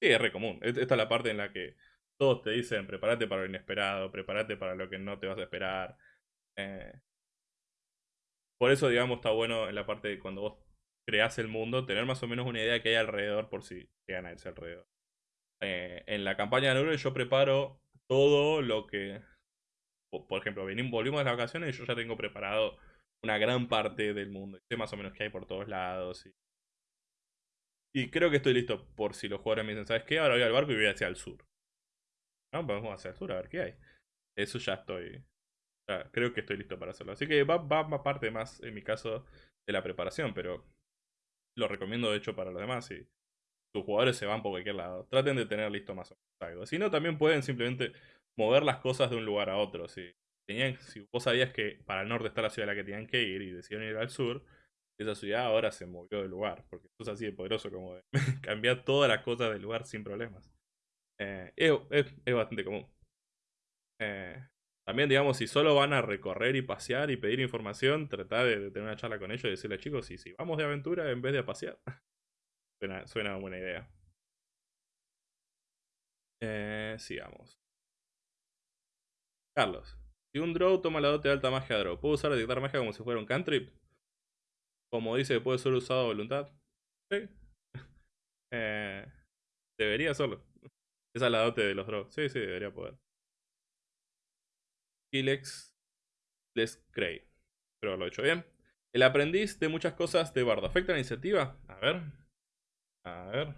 Sí, es re común. Esta es la parte en la que todos te dicen prepárate para lo inesperado, prepárate para lo que no te vas a esperar. Eh, por eso, digamos, está bueno en la parte de cuando vos creas el mundo, tener más o menos una idea que hay alrededor por si llegan a irse alrededor. Eh, en la campaña de Neuron yo preparo todo lo que... Por ejemplo, volvimos de las vacaciones y yo ya tengo preparado una gran parte del mundo. Sé más o menos qué hay por todos lados. Y, creo que estoy listo por si los jugadores me dicen, ¿sabes qué? Ahora voy al barco y voy hacia el sur. ¿No? Vamos hacia el sur a ver qué hay. Eso ya estoy... creo que estoy listo para hacerlo. Así que va, va, parte más, en mi caso, de la preparación, pero lo recomiendo de hecho para los demás. Si tus jugadores se van por cualquier lado, traten de tener listo más o menos algo. Si no, también pueden simplemente mover las cosas de un lugar a otro. Si, tenían, si vos sabías que para el norte está la ciudad a la que tenían que ir y decidieron ir al sur, esa ciudad ahora se movió de lugar. Porque es así de poderoso como de cambiar todas las cosas del lugar sin problemas. Eh, es, bastante común. Eh, también, digamos, si solo van a recorrer y pasear y pedir información, tratar de, tener una charla con ellos y decirle, chicos, si, si vamos de aventura en vez de a pasear. suena, suena buena idea. Eh, sigamos. Carlos. Si un draw toma la dote de alta magia draw, ¿puedo usar detectar magia como si fuera un cantrip? Como dice, puede ser usado a voluntad. Sí. eh, debería solo. Esa es la dote de los draws. Sí, sí, debería poder. Kilex Les Cray. Pero lo he hecho bien. El aprendiz de muchas cosas de Bardo. ¿Afecta la iniciativa? A ver. A ver.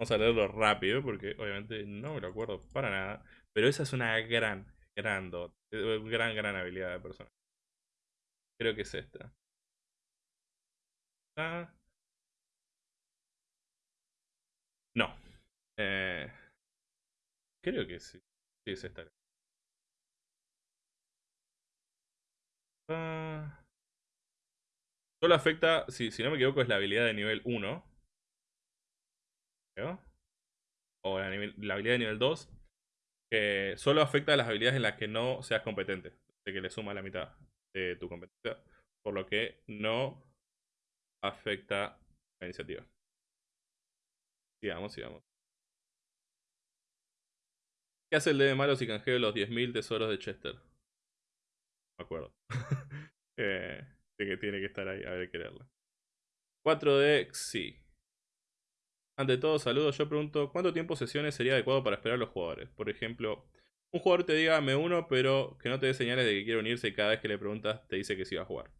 Vamos a leerlo rápido porque obviamente no me lo acuerdo para nada. Pero esa es una gran, gran dot. Gran, gran habilidad de persona. Creo que es esta. Ah. No. Eh, creo que sí. Sí, es esta. Solo afecta, si, no me equivoco, es la habilidad de nivel 1. O la, habilidad de nivel 2. Que solo afecta a las habilidades en las que no seas competente. De que le suma la mitad de tu competencia. Por lo que no afecta la iniciativa. Sigamos, sigamos. ¿Qué hace el D de malo si canjeo los 10.000 tesoros de Chester? Me acuerdo. eh, de que tiene que estar ahí, a ver, quererlo. 4D, sí. Ante todo, saludos. Yo pregunto, ¿cuánto tiempo sesiones sería adecuado para esperar a los jugadores? Por ejemplo, un jugador te diga me uno, pero que no te dé señales de que quiere unirse y cada vez que le preguntas te dice que sí va a jugar.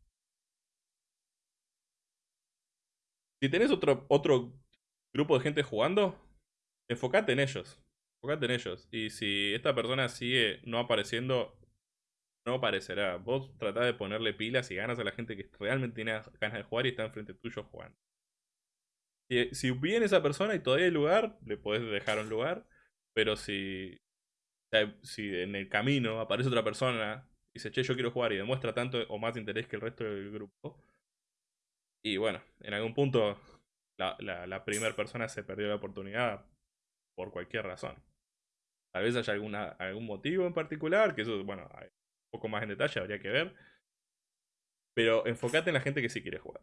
Si tenés otro, otro grupo de gente jugando, enfocate en ellos. Enfocate en ellos. Y si esta persona sigue no apareciendo, no aparecerá. Vos tratá de ponerle pilas y ganas a la gente que realmente tiene ganas de jugar y está enfrente tuyo jugando. Si, si viene esa persona y todavía hay lugar, le podés dejar un lugar. Pero si, si en el camino aparece otra persona y dice, che, yo quiero jugar y demuestra tanto o más interés que el resto del grupo. Y bueno, en algún punto la, la, primera persona se perdió la oportunidad por cualquier razón. Tal vez haya alguna, algún motivo en particular, que eso, bueno, poco más en detalle habría que ver. Pero enfócate en la gente que sí quiere jugar.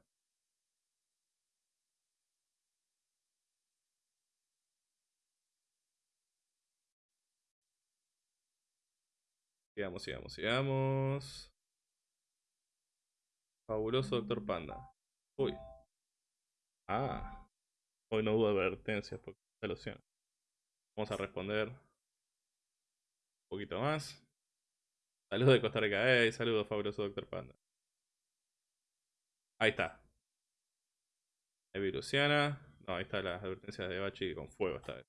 Sigamos, sigamos, sigamos. Fabuloso Doctor Panda. Uy. Ah. Hoy no hubo advertencias porque se Vamos a responder un poquito más. Saludos de Costa Rica. Eh, saludos, fabuloso Doctor Panda. Ahí está. Evi Luciana. No, ahí están las advertencias de Bachi con fuego esta vez.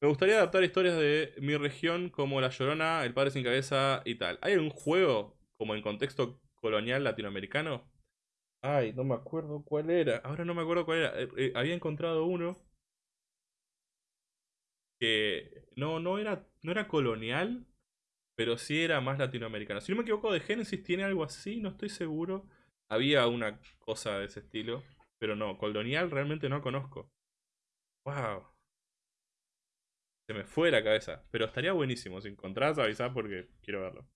Me gustaría adaptar historias de mi región como La Llorona, El Padre Sin Cabeza y tal. ¿Hay algún juego como en contexto colonial latinoamericano? Ay, no me acuerdo cuál era. Ahora no me acuerdo cuál era. Eh, eh, había encontrado uno que no, no, era, no era colonial, pero sí era más latinoamericano. Si no me equivoco, de Genesis tiene algo así, no estoy seguro. Había una cosa de ese estilo, pero no, colonial realmente no conozco. Wow se me fue la cabeza. Pero estaría buenísimo. Si encontrás, avisar porque quiero verlo.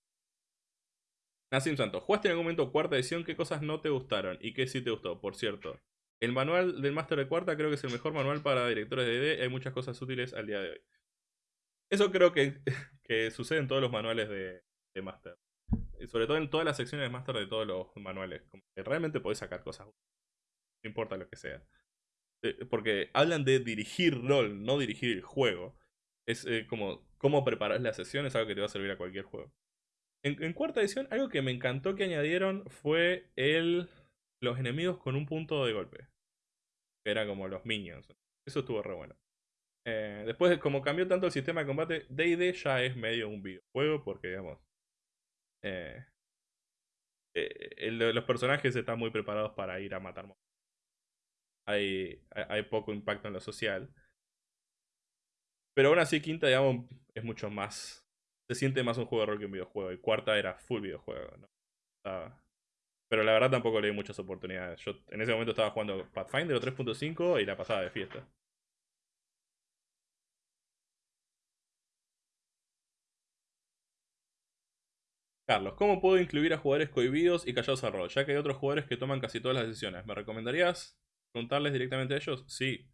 Nassim Santos, ¿jugaste en algún momento cuarta edición? ¿Qué cosas no te gustaron? ¿Y qué sí te gustó? Por cierto, el manual del máster de cuarta creo que es el mejor manual para directores de DD. Hay muchas cosas útiles al día de hoy. Eso creo que, que sucede en todos los manuales de, de máster. Y sobre todo en todas las secciones de máster de todos los manuales. Como que realmente podés sacar cosas. No importa lo que sea. Eh, porque hablan de dirigir rol, no dirigir el juego. Es eh, como cómo preparar la sesión, es algo que te va a servir a cualquier juego. En, cuarta edición, algo que me encantó que añadieron fue el los enemigos con un punto de golpe. Era como los minions. Eso estuvo re bueno. Eh, después, como cambió tanto el sistema de combate, D&D ya es medio un videojuego porque, digamos, eh, los personajes están muy preparados para ir a matar hay, hay poco impacto en lo social. Pero aún así, quinta, digamos, es mucho más. Se siente más un juego de rol que un videojuego. Y cuarta era full videojuego, ¿no? Pero la verdad tampoco le di muchas oportunidades. Yo en ese momento estaba jugando Pathfinder 3.5 y la pasada de fiesta. Carlos, ¿cómo puedo incluir a jugadores cohibidos y callados a rol? Ya que hay otros jugadores que toman casi todas las decisiones. ¿Me recomendarías preguntarles directamente a ellos? Sí.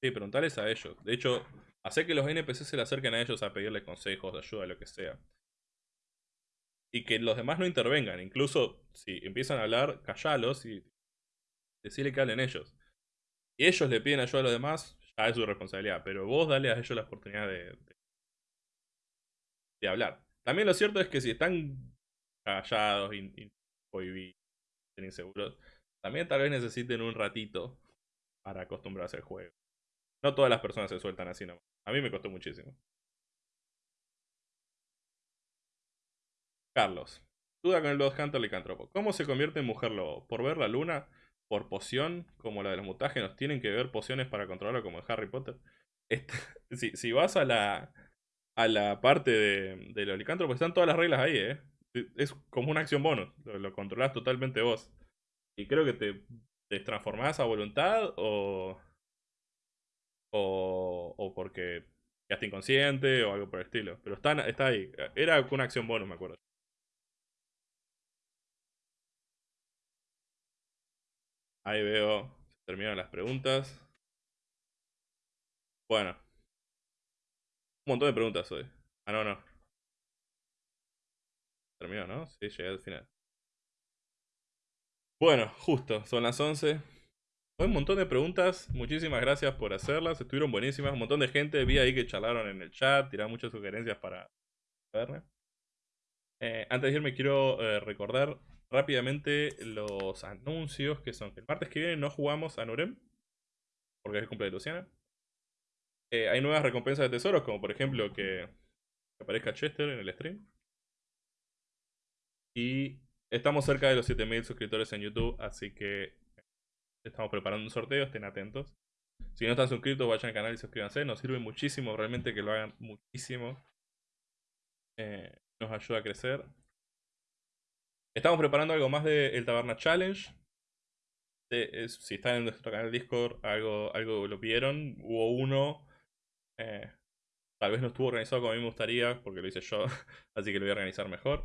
Sí, preguntarles a ellos. De hecho, Hacer que los NPC se le acerquen a ellos a pedirle consejos, ayuda, lo que sea. Y que los demás no intervengan. Incluso si empiezan a hablar, callalos y decirle que hablen ellos. Y ellos le piden ayuda a los demás, ya es su responsabilidad. Pero vos dale a ellos la oportunidad de, de, hablar. También lo cierto es que si están callados, y inseguros, también tal vez necesiten un ratito para acostumbrarse al juego. No todas las personas se sueltan así nomás. A mí me costó muchísimo. Carlos. Duda con el Blood Hunter licántropo. ¿Cómo se convierte en mujer lobo? ¿Por ver la luna? ¿Por poción? Como la de los mutágenos. ¿Tienen que ver pociones para controlarlo como en Harry Potter? si, vas a la, a la parte de, de los licántropos, están todas las reglas ahí, ¿eh? Es como una acción bonus. Lo, lo controlás totalmente vos. Y creo que te, te transformás a voluntad o o, o porque quedaste inconsciente o algo por el estilo. Pero está, está ahí. Era una acción bonus, me acuerdo. Ahí veo. Se terminaron las preguntas. Bueno. Un montón de preguntas hoy. Ah, no, no. Terminó, ¿no? Sí, llegué al final. Bueno, justo. Son las 11. un montón de preguntas, muchísimas gracias por hacerlas, estuvieron buenísimas, un montón de gente vi ahí que charlaron en el chat, tiraron muchas sugerencias para ver. Eh, antes de irme quiero eh, recordar rápidamente los anuncios que son el martes que viene no jugamos a Nurem, porque es el cumpleaños de Luciana. Eh, hay nuevas recompensas de tesoros, como por ejemplo que aparezca Chester en el stream. Y estamos cerca de los 7000 suscriptores en YouTube, así que estamos preparando un sorteo, estén atentos. Si no están suscritos, vayan al canal y suscríbanse. Nos sirve muchísimo, realmente que lo hagan muchísimo. Eh, nos ayuda a crecer. Estamos preparando algo más del Taberna Challenge. si están en nuestro canal Discord, algo, algo lo vieron. Hubo uno. Eh, tal vez no estuvo organizado como a mí me gustaría, porque lo hice yo. así que lo voy a organizar mejor.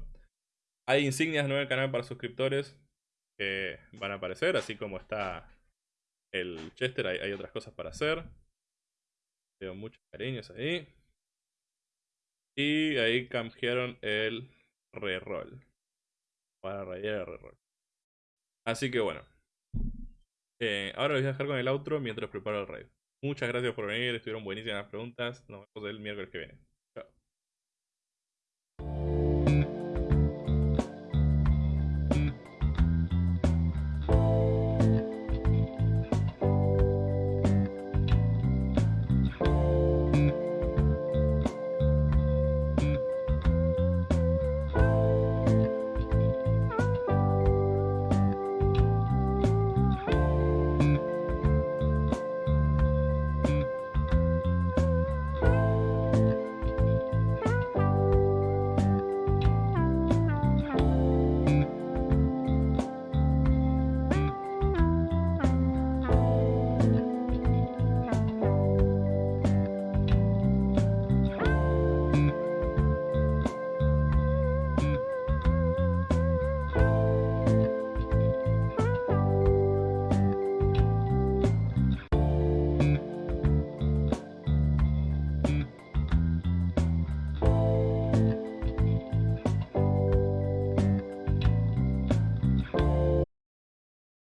Hay insignias nuevas en canal para suscriptores que van a aparecer, así como está el Chester, hay, otras cosas para hacer. Veo muchos cariños ahí. Y ahí cambiaron el reroll. Para rayar el reroll. Así que bueno. Eh, ahora les voy a dejar con el outro mientras preparo el raid. Muchas gracias por venir, estuvieron buenísimas las preguntas. Nos vemos el miércoles que viene.